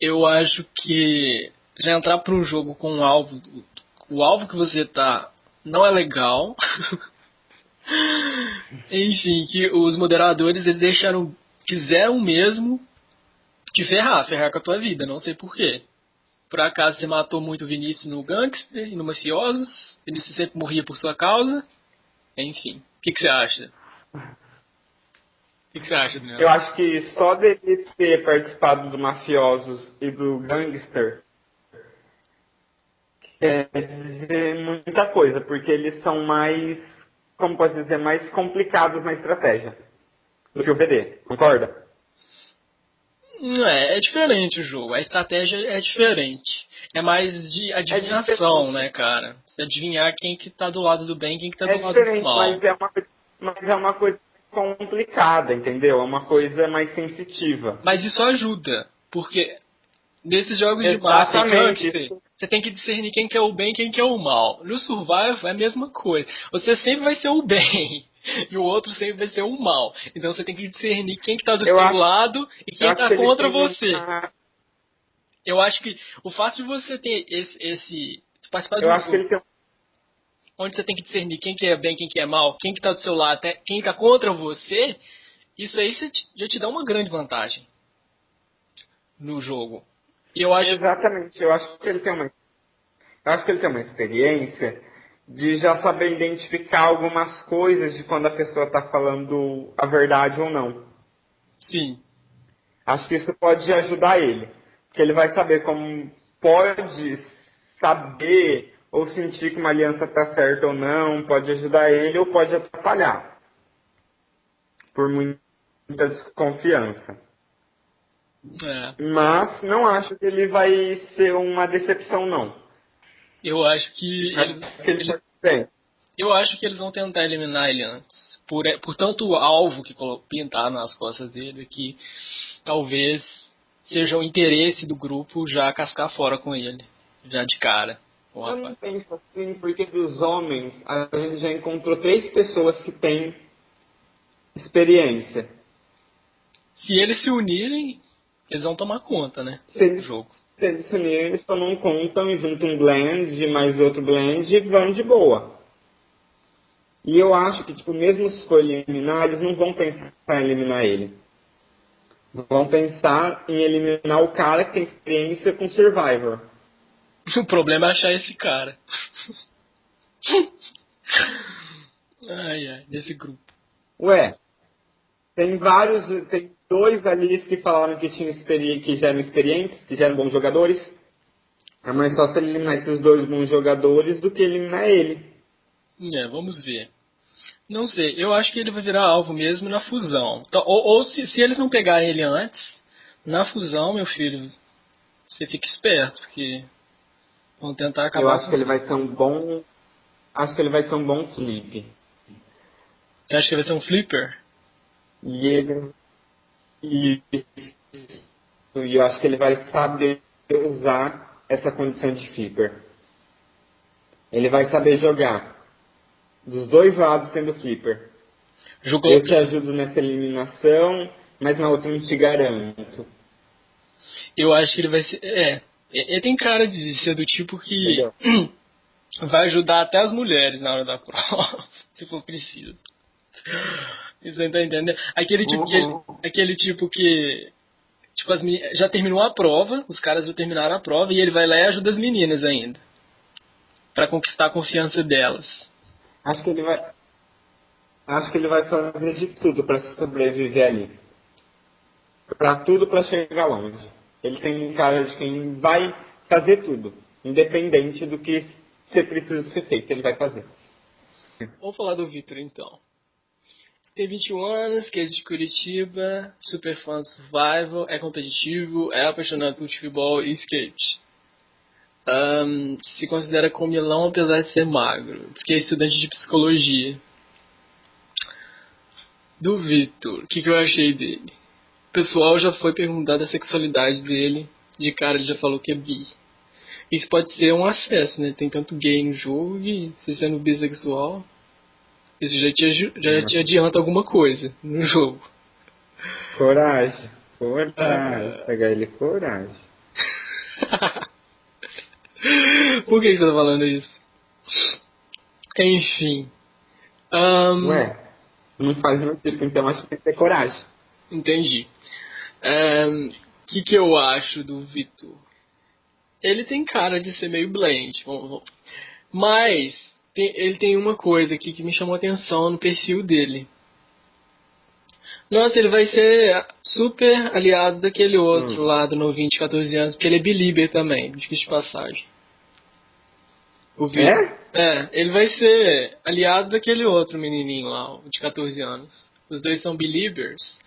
Eu acho que já entrar para um jogo com um alvo, o alvo que você tá não é legal. Enfim, que os moderadores eles deixaram, quiseram mesmo te ferrar, ferrar com a tua vida, não sei porquê. Por acaso você matou muito o Vinícius no Gangster e no Mafiosos? Vinícius sempre morria por sua causa? Enfim, o que, que você acha? O que, que você acha, Daniel? Eu acho que só dele ter participado do Mafiosos e do Gangster quer dizer muita coisa, porque eles são mais, como pode dizer, mais complicados na estratégia do que o PD, concorda? Não é, é diferente o jogo. A estratégia é diferente. É mais de adivinhação, diferente. né, cara? Você adivinhar quem que tá do lado do bem e quem que tá É do lado do mal. mas é, uma, mas é uma coisa mais complicada, entendeu? É uma coisa mais sensitiva. Mas isso ajuda, porque nesses jogos de Exatamente. gangster, você tem que discernir quem que é o bem e quem que é o mal. No Survival é a mesma coisa. Você sempre vai ser o bem. E o outro sempre vai ser o mal. Então você tem que discernir quem que tá do Eu seu acho- lado e quem tá que eles contra você. uma- Eu acho que o fato de você ter esse. esse participar Eu um acho que jogo ele tem onde você tem que discernir quem que é bem, quem que é mal, quem que tá do seu lado, até quem tá contra você, isso aí já te dá uma grande vantagem no jogo. Eu acho Exatamente, eu acho que ele tem uma. Eu acho que ele tem uma experiência de já saber identificar algumas coisas de quando a pessoa está falando a verdade ou não. sim. Acho que isso pode ajudar ele. Porque ele vai saber como pode saber ou sentir que uma aliança está certa ou não, pode ajudar ele ou pode atrapalhar. Por muita desconfiança. É, Mas não acho que ele vai ser uma decepção, não. Eu acho que eles, Acho que ele ele- pode ser. eu acho que eles vão tentar eliminar ele antes. Por, por tanto o alvo que pintaram nas costas dele que talvez seja o interesse do grupo já cascar fora com ele, já de cara. o Eu não penso assim, porque dos homens, a gente já encontrou três pessoas que têm experiência. Se eles se unirem, eles vão tomar conta, né? Se eles, Do jogo. Se eles se unirem, eles tomam conta e juntam um blend, mais outro blend e vão de boa. E eu acho que, tipo, mesmo se for eliminar, eles não vão pensar em eliminar ele. Vão pensar em eliminar o cara que tem experiência com Survivor. O problema é achar esse cara. ai, ai, nesse grupo. Ué, tem vários, tem dois ali que falaram que tinham que já eram experientes, que já eram bons jogadores. É mais fácil eliminar esses dois bons jogadores do que eliminar ele. É, vamos ver. Não sei, eu acho que ele vai virar alvo mesmo na fusão. Então, ou ou se, se eles não pegarem ele antes, na fusão, meu filho, você fica esperto, porque vão tentar acabar Eu acho que ele vai ser um bom. Acho que ele vai ser um bom flip. Você acha que vai ser um flipper? E ele. E, e eu acho que ele vai saber usar essa condição de flipper. Ele vai saber jogar. Dos dois lados sendo flipper. Jogou. Eu te ajudo nessa eliminação, mas na outra eu não te garanto. Eu acho que ele vai ser. É. Ele tem cara de ser do tipo que vai ajudar até as mulheres na hora da prova, se for preciso. Você tá entendendo? Aquele tipo, que, Uhum. aquele tipo que. Tipo, as meni- já terminou a prova, os caras já terminaram a prova e ele vai lá e ajuda as meninas ainda. Pra conquistar a confiança delas. Acho que ele vai. Acho que ele vai fazer de tudo para sobreviver ali. Pra tudo para chegar longe. Ele tem cara de quem vai fazer tudo. Independente do que ser preciso ser feito, ele vai fazer. Vamos falar do Victor então. Tem 21 anos, que é de Curitiba, super fã de survival, é competitivo, é apaixonado por futebol e skate. Ahn, se considera comilão apesar de ser magro. Diz que é estudante de psicologia. Do Victor, o que, que eu achei dele? O pessoal já foi perguntar da sexualidade dele, de cara ele já falou que é bi. Isso pode ser um acesso, né? Tem tanto gay no jogo e se sendo bissexual, isso já te, já te adianta alguma coisa no jogo. Coragem. Coragem. Ah. Pegar ele coragem. Por que que você tá falando isso? Enfim. Ahn, Ué, não faz meu tipo, então acho que tem que ter coragem. Entendi. O que, que eu acho do Vitor? Ele tem cara de ser meio blend. Mas tem- ele tem uma coisa aqui que me chamou a atenção no perfil dele. Nossa, ele vai ser super aliado daquele outro Hum. lá do novinho de 14 anos, porque ele é belieber também, de de passagem. O Vitor. É? É, ele vai ser aliado daquele outro menininho lá, de 14 anos. Os dois são believers.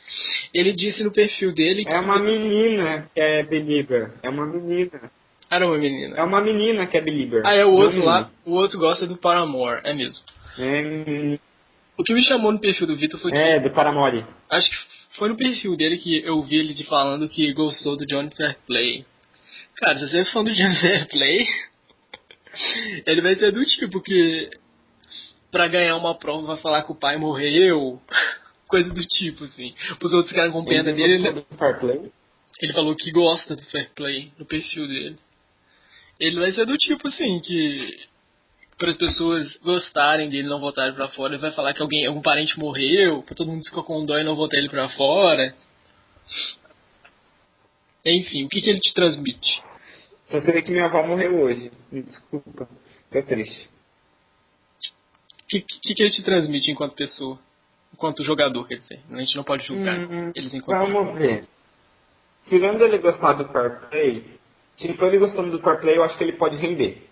Ele disse no perfil dele que É uma menina que é believer. É uma menina. Era uma menina. É uma menina que é believer. Ah, é o outro lá. O outro gosta do Paramore, é mesmo. É, O que me chamou no perfil do Vitor foi que. é do Paramore. Acho que foi no perfil dele que eu vi ele falando que gostou do Johnny Fairplay. Cara, se você é fã do Johnny Fairplay, ele vai ser do tipo que pra ganhar uma prova vai falar que o pai morreu. Coisa do tipo, assim. Os outros caras com pena Ele dele, ele, ele falou que gosta do Fair Play no perfil dele. Ele vai ser do tipo, assim, que para as pessoas gostarem dele não votarem pra fora, ele vai falar que alguém, algum parente morreu, pra todo mundo ficar com dó e não votar ele pra fora. Enfim, o que, que ele te transmite? Só sei que minha avó morreu hoje. Me Desculpa. Tô triste. O que, que, que ele te transmite enquanto pessoa? Enquanto jogador, quer dizer. A gente não pode julgar Hum, eles enquanto pessoa. Vamos ver. Tirando ele gostar do Fair Play, ele gostando do Fair Play, eu acho que ele pode render.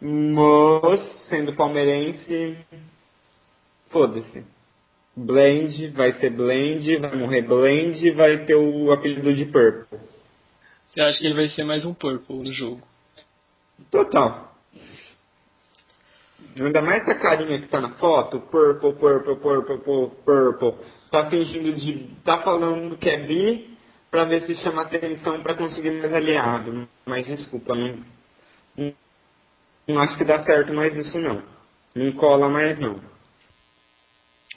Mas, sendo palmeirense, foda-se. Blend, vai ser Blend, vai morrer Blend, vai ter o apelido de Purple. Você acha que ele vai ser mais um Purple no jogo? Total. Ainda mais essa carinha que tá na foto, purple, purple, purple, purple, purple. Tá fingindo de. tá falando que é bi pra ver se chama atenção pra conseguir mais aliado. Mas desculpa, não, não, Não acho que dá certo mais isso não. Não cola mais não.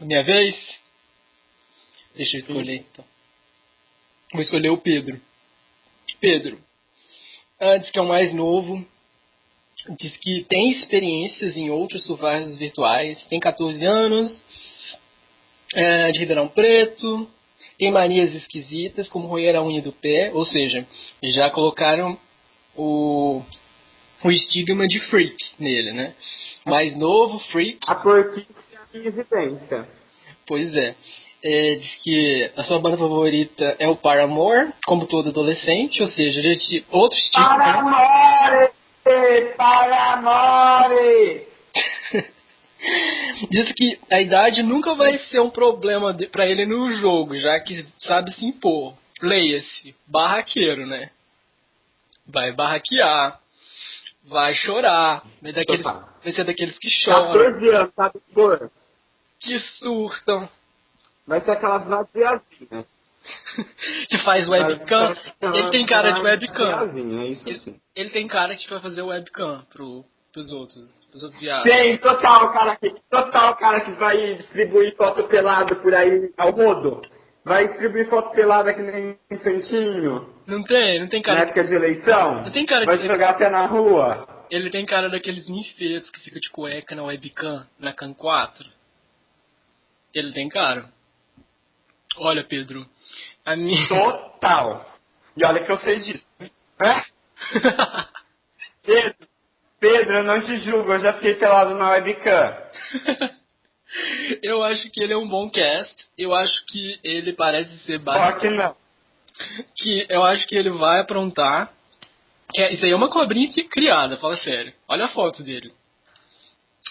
Minha vez? Deixa eu escolher então. Vou escolher o Pedro. Pedro, antes que é o mais novo, diz que tem experiências em outros survivors virtuais, tem 14 anos, é, de Ribeirão Preto, tem manias esquisitas, como roer a unha do pé, ou seja, já colocaram o, o estigma de freak nele, né? Mais novo, freak. A porquice é em evidência. Pois é. é. Diz que a sua banda favorita é o Paramore, como todo adolescente, ou seja, gente, outro estigma. Paramore! Paramore! Diz que a idade nunca vai ser um problema para ele no jogo, já que sabe se impor. Leia-se, barraqueiro, né? Vai barraquear, vai chorar, vai, daqueles, vai ser daqueles que choram. 14 anos, sabe por? Que surtam. Vai ser aquelas vaziazinhas. que faz webcam. Ele tem cara de webcam. É. Ele tem cara que vai fazer webcam pro, pros outros, pros outros viados. Tem, total cara que, total cara que vai distribuir foto pelada por aí ao rodo. Vai distribuir foto pelada que nem santinho. Não tem, não tem cara. Na época de eleição. Não tem cara Vai jogar até na rua. Ele tem cara daqueles ninfeitos que fica de cueca na webcam, na Can 4. Ele tem cara. Olha, Pedro, a minha... Total. E olha que eu sei disso. É? Pedro, Pedro, eu não te julgo, eu já fiquei pelado na webcam. eu acho que ele é um bom cast. Eu acho que ele parece ser Só que não. Que eu acho que ele vai aprontar. Que é, isso aí é uma cobrinha que criada, fala sério. Olha a foto dele.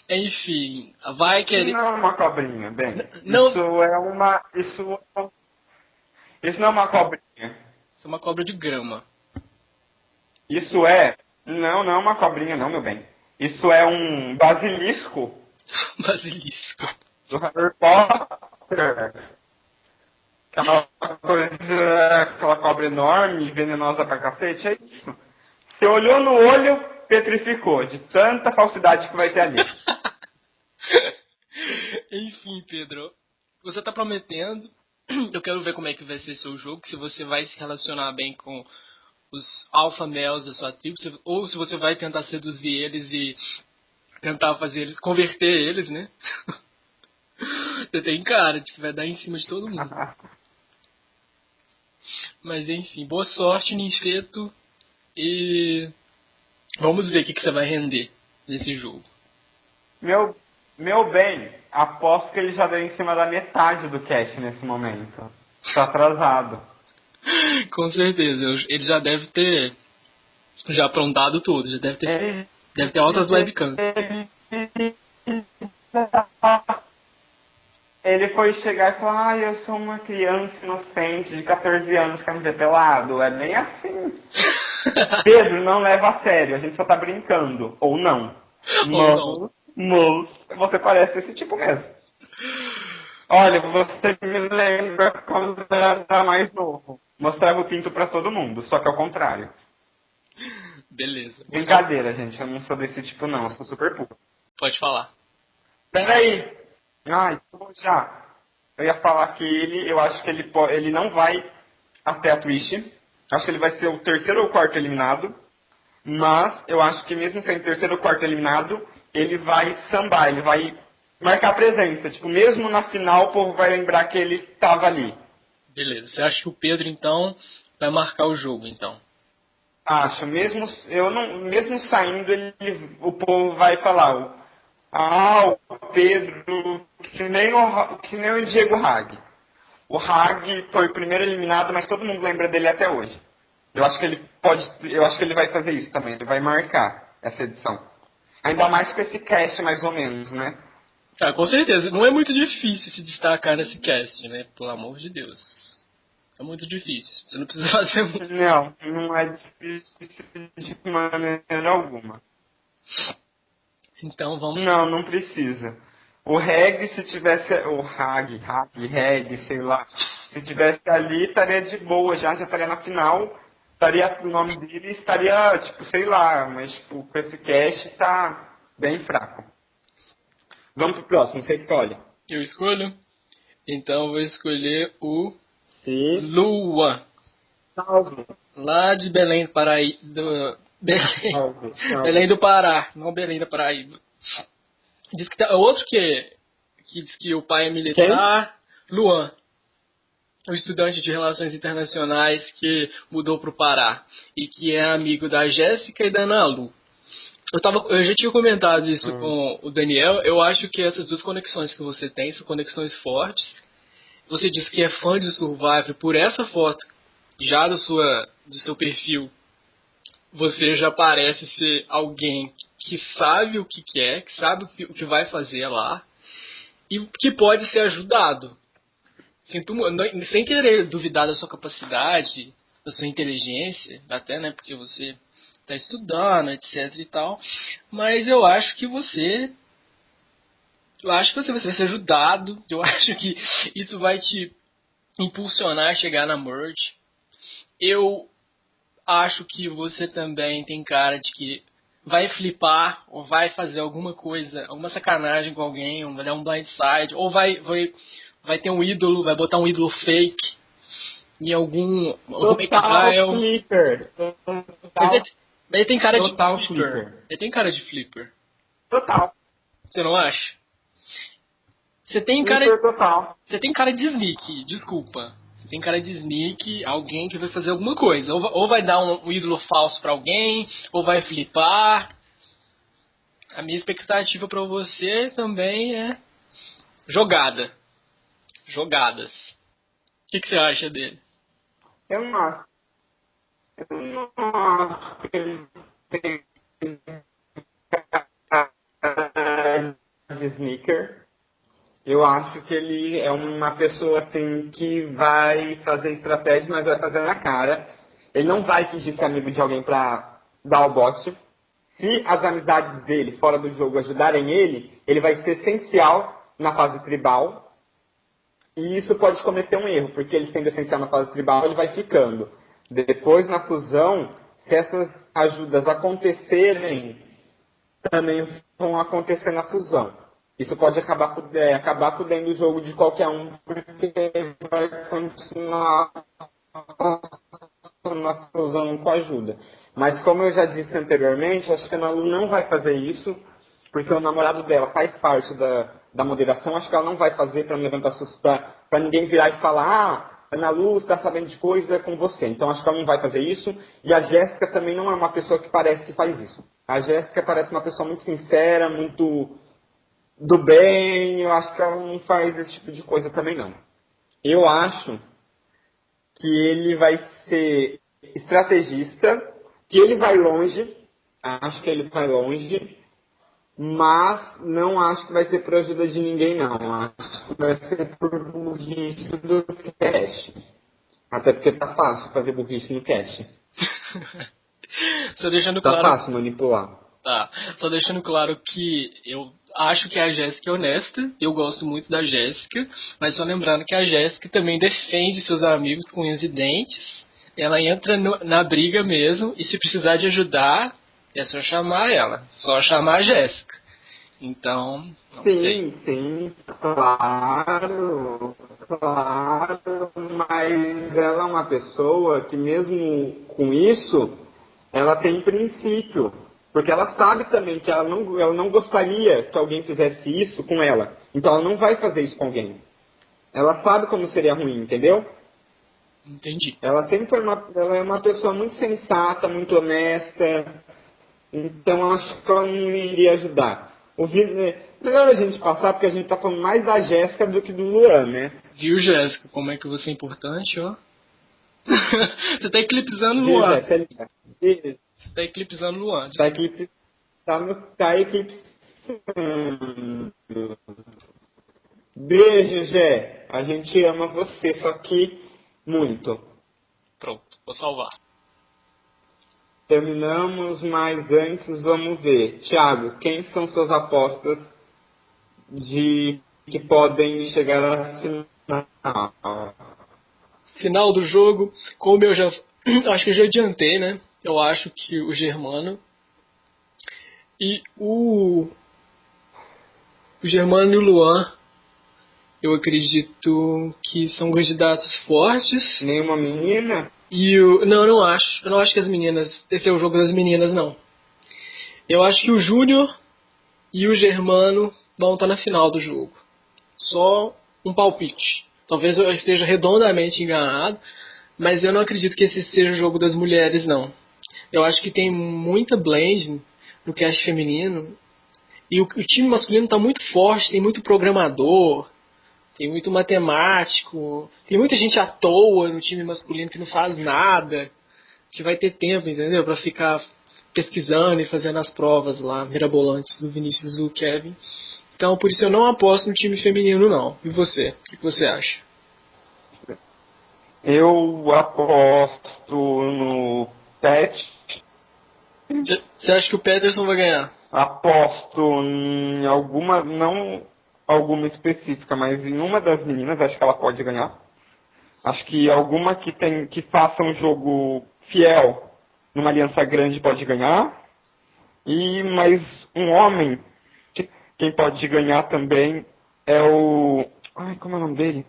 Enfim, vai querer. Não é uma cobrinha, bem. Não- Isso é uma. Isso, isso não é uma cobrinha. Isso é uma cobra de grama. Isso é. Não, não é uma cobrinha, não, meu bem. Isso é um basilisco Basilisco. do Harry Potter. Aquela coisa, aquela cobra enorme, venenosa pra cacete, é isso. Você olhou no olho, petrificou, de tanta falsidade que vai ter ali. Enfim, Pedro, você tá prometendo. Eu quero ver como é que vai ser seu jogo, se você vai se relacionar bem com os alpha males da sua tribo, ou se você vai tentar seduzir eles e tentar fazer eles, converter eles, né? Você tem cara de que vai dar em cima de todo mundo. Mas enfim, boa sorte, Ninfeto. E vamos ver o que, que você vai render nesse jogo. Meu, meu bem, aposto que ele já deu em cima da metade do cast nesse momento. Tá atrasado. Com certeza, ele já deve ter já aprontado tudo, já deve ter, Ele, deve ter altas webcams. ele foi chegar e falar, ah, eu sou uma criança inocente de 14 anos que quer me ver pelado. É bem assim. Pedro, não leva a sério, a gente só tá brincando. Ou não. Ou Mas, mas você parece esse tipo mesmo. Olha, você me lembra quando eu era mais novo. Mostrava o pinto pra todo mundo, só que ao contrário. Beleza. Brincadeira, gente, eu não sou desse tipo não, eu sou super puro. Pode falar. Peraí! Ai, já. Eu ia falar que ele, eu acho que ele, ele não vai até a Twitch. Acho que ele vai ser o terceiro ou quarto eliminado. Mas eu acho que mesmo sendo terceiro ou quarto eliminado, ele vai sambar, ele vai marcar presença. Tipo, mesmo na final o povo vai lembrar que ele tava ali. Beleza. Você acha que o Pedro, então, vai marcar o jogo, então? Acho, mesmo eu não, mesmo saindo, ele, o povo vai falar, ah, o Pedro, que nem o, que nem o Diego Hag. O Hag foi o primeiro eliminado, mas todo mundo lembra dele até hoje. Eu acho que ele pode, eu acho que ele vai fazer isso também, ele vai marcar essa edição. Ainda mais com esse cast mais ou menos, né? Ah, com certeza. Não é muito difícil se destacar nesse cast, né? Pelo amor de Deus. É muito difícil. Você não precisa fazer muito. Não, não é difícil de maneira alguma. Então vamos. Não, não precisa. O Reg, se tivesse. O Hag, Hag, Reg, sei lá. Se tivesse ali, estaria de boa já, já estaria na final. estaria, o nome dele estaria, tipo, sei lá, mas tipo, com esse cast tá bem fraco. Vamos pro próximo, você escolhe. Eu escolho? Então eu vou escolher o Sim. Lua. Salve. Lá de Belém do Paraíba. Do... Belém. Salve. Salve. Belém do Pará, não Belém da Paraíba. Diz que tá, outro que, que diz que o pai é militar, Luan. O estudante de relações internacionais que mudou para o Pará e que é amigo da Jéssica e da Ana Lu. Eu, tava, eu já tinha comentado isso Hum. com o Daniel. Eu acho que essas duas conexões que você tem são conexões fortes. Você disse que é fã de Survive por essa foto, já do, sua, do seu perfil. Você já parece ser alguém que sabe o que quer, que sabe o que, o que vai fazer lá e que pode ser ajudado. Sinto, sem querer duvidar da sua capacidade, da sua inteligência, até, né, porque você está estudando, etc e tal, mas eu acho que você eu acho que você vai ser ajudado, eu acho que isso vai te impulsionar a chegar na merge. Eu acho que você também tem cara de que vai flipar ou vai fazer alguma coisa, alguma sacanagem com alguém, ou vai dar um blindside, ou vai, vai, vai ter um ídolo, vai botar um ídolo fake em algum, algum Total exile. flipper. Total, ele, tem cara de Total flipper. flipper. Ele tem cara de flipper. total. Você não acha? Você tem cara, total. você tem cara de sneak, desculpa. Você tem cara de sneak, alguém que vai fazer alguma coisa. Ou, va- ou vai dar um, ídolo falso pra alguém, ou vai flipar. A minha expectativa pra você também é jogada. Jogadas. O que, que você acha dele? Eu não acho. Eu não acho que ele tem cara de sneaker. Eu acho que ele é uma pessoa assim que vai fazer estratégia, mas vai fazer na cara. Ele não vai fingir ser amigo de alguém pra dar o bote. Se as amizades dele fora do jogo ajudarem ele, ele vai ser essencial na fase tribal. E isso pode cometer um erro, porque ele sendo essencial na fase tribal, ele vai ficando. Depois, na fusão, se essas ajudas acontecerem, também vão acontecer na fusão. Isso pode acabar, é, acabar fudendo o jogo de qualquer um, porque vai continuar na fusão com ajuda. Mas como eu já disse anteriormente, acho que a Nalu não vai fazer isso, porque o namorado dela faz parte da, da moderação, acho que ela não vai fazer para ninguém virar e falar, ah, Ana Lu está sabendo de coisa com você. Então acho que ela não vai fazer isso. E a Jéssica também não é uma pessoa que parece que faz isso. A Jéssica parece uma pessoa muito sincera, muito do bem, eu acho que ela não faz esse tipo de coisa também não. Eu acho que ele vai ser estrategista, que ele vai longe, acho que ele vai longe, mas não acho que vai ser por ajuda de ninguém não. Acho que vai ser por burrice do cash. Até porque tá fácil fazer burrice no cash. Só deixando Tá claro. fácil manipular. Tá. Só deixando claro que eu acho que a Jéssica é honesta, eu gosto muito da Jéssica, mas só lembrando que a Jéssica também defende seus amigos com unhas e dentes. Ela entra no- na briga mesmo, e se precisar de ajudar, é só chamar ela. Só chamar a Jéssica. Então, não sei. Sim, sim, claro, claro, mas ela é uma pessoa que mesmo com isso, ela tem princípio, porque ela sabe também que ela não, ela não gostaria que alguém fizesse isso com ela, então ela não vai fazer isso com alguém. Ela sabe como seria ruim, entendeu? Entendi. Ela sempre foi uma, ela é uma pessoa muito sensata, muito honesta. Então acho que ela não iria ajudar. O Vi- é, melhor a gente passar porque a gente tá falando mais da Jéssica do que do Luan, né? Viu, Jéssica, como é que você é importante, ó? você tá eclipsando o Luan. Jéssica? Isso, Você tá eclipsando o Luan. Tá aqui, tá no, tá eclipsando. Beijo, Jé. A gente ama você, só que muito. Pronto, vou salvar. Terminamos, mas antes vamos ver. Tiago, quem são suas apostas de que podem chegar à final? Final do jogo, como eu já acho que eu já adiantei, né? Eu acho que o Germano e o, o Germano e o Luan, eu acredito que são candidatos fortes. Nenhuma menina? E o. Não, eu não acho. Eu não acho que as meninas. Esse é o jogo das meninas, não. Eu acho que o Júnior e o Germano vão estar na final do jogo. Só um palpite. Talvez eu esteja redondamente enganado, mas eu não acredito que esse seja o jogo das mulheres, não. Eu acho que tem muita blend no cast feminino. E o, o time masculino está muito forte, tem muito programador, tem muito matemático, tem muita gente à toa no time masculino que não faz nada, que vai ter tempo, entendeu? Para ficar pesquisando e fazendo as provas lá, mirabolantes do Vinícius e do Kevin. Então, por isso eu não aposto no time feminino, não. E você? O que você acha? Eu aposto no Pet. Você acha que o Peterson vai ganhar? Aposto em alguma, não alguma específica, mas em uma das meninas, acho que ela pode ganhar. Acho que alguma que tem que faça um jogo fiel numa aliança grande pode ganhar. E mais um homem, quem pode ganhar também é o. Ai, como é o nome dele?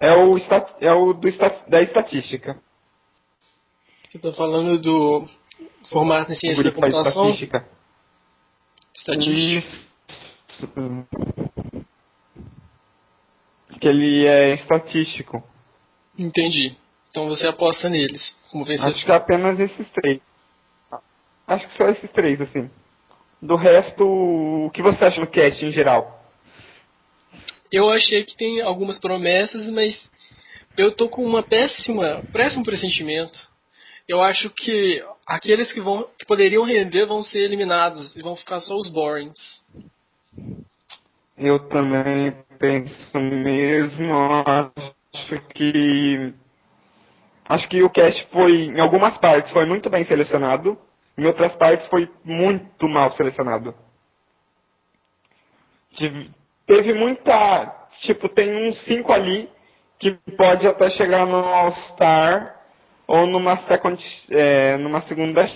É o, é o do, da estatística. Você está falando do formato em ciência da computação? Estatística. Estatística. Que ele é estatístico. Entendi. Então você aposta neles como vencedor. Acho que apenas esses três. Acho que só esses três, assim. Do resto, o que você acha no cast em geral? Eu achei que tem algumas promessas, mas eu tô com uma péssima, péssimo pressentimento. Eu acho que aqueles que vão que poderiam render vão ser eliminados e vão ficar só os borings. Eu também penso mesmo, acho que Acho que o cast foi, em algumas partes, foi muito bem selecionado, em outras partes foi muito mal selecionado. Teve muita. Tipo, tem uns cinco ali que pode até chegar no All-Star ou numa, second, é, numa segunda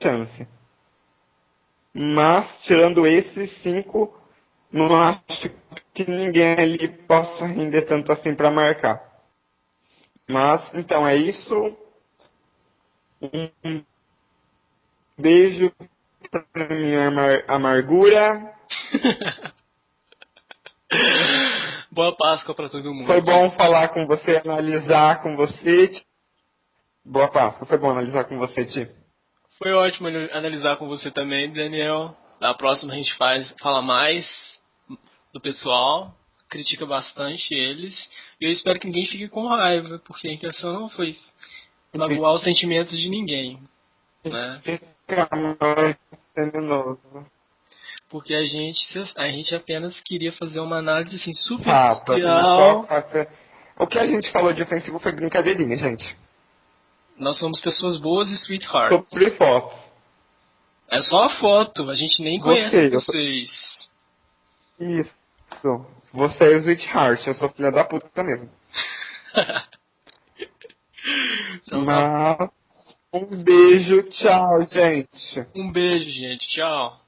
chance. Mas, tirando esses cinco, não acho que ninguém ali possa render tanto assim para marcar. Mas, então, é isso. Um beijo pra minha amar amargura. Boa Páscoa para todo mundo. Foi bom falar com você, analisar com você. Boa Páscoa, foi bom analisar com você, Ti. Foi ótimo analisar com você também, Daniel. Na próxima a gente faz, fala mais do pessoal critica bastante eles. E eu espero que ninguém fique com raiva, porque a intenção não foi magoar os sentimentos de ninguém. Né? Porque a gente, a gente apenas queria fazer uma análise assim, superficial. Ah, o que a gente falou de ofensivo foi brincadeirinha, gente. Nós somos pessoas boas e sweethearts. Sobre foto. É só a foto, a gente nem conhece vocês. Isso. Você é o Sweetheart, eu sou filha da puta mesmo. então, tá. Mas, um beijo, tchau, gente. Um beijo, gente, tchau.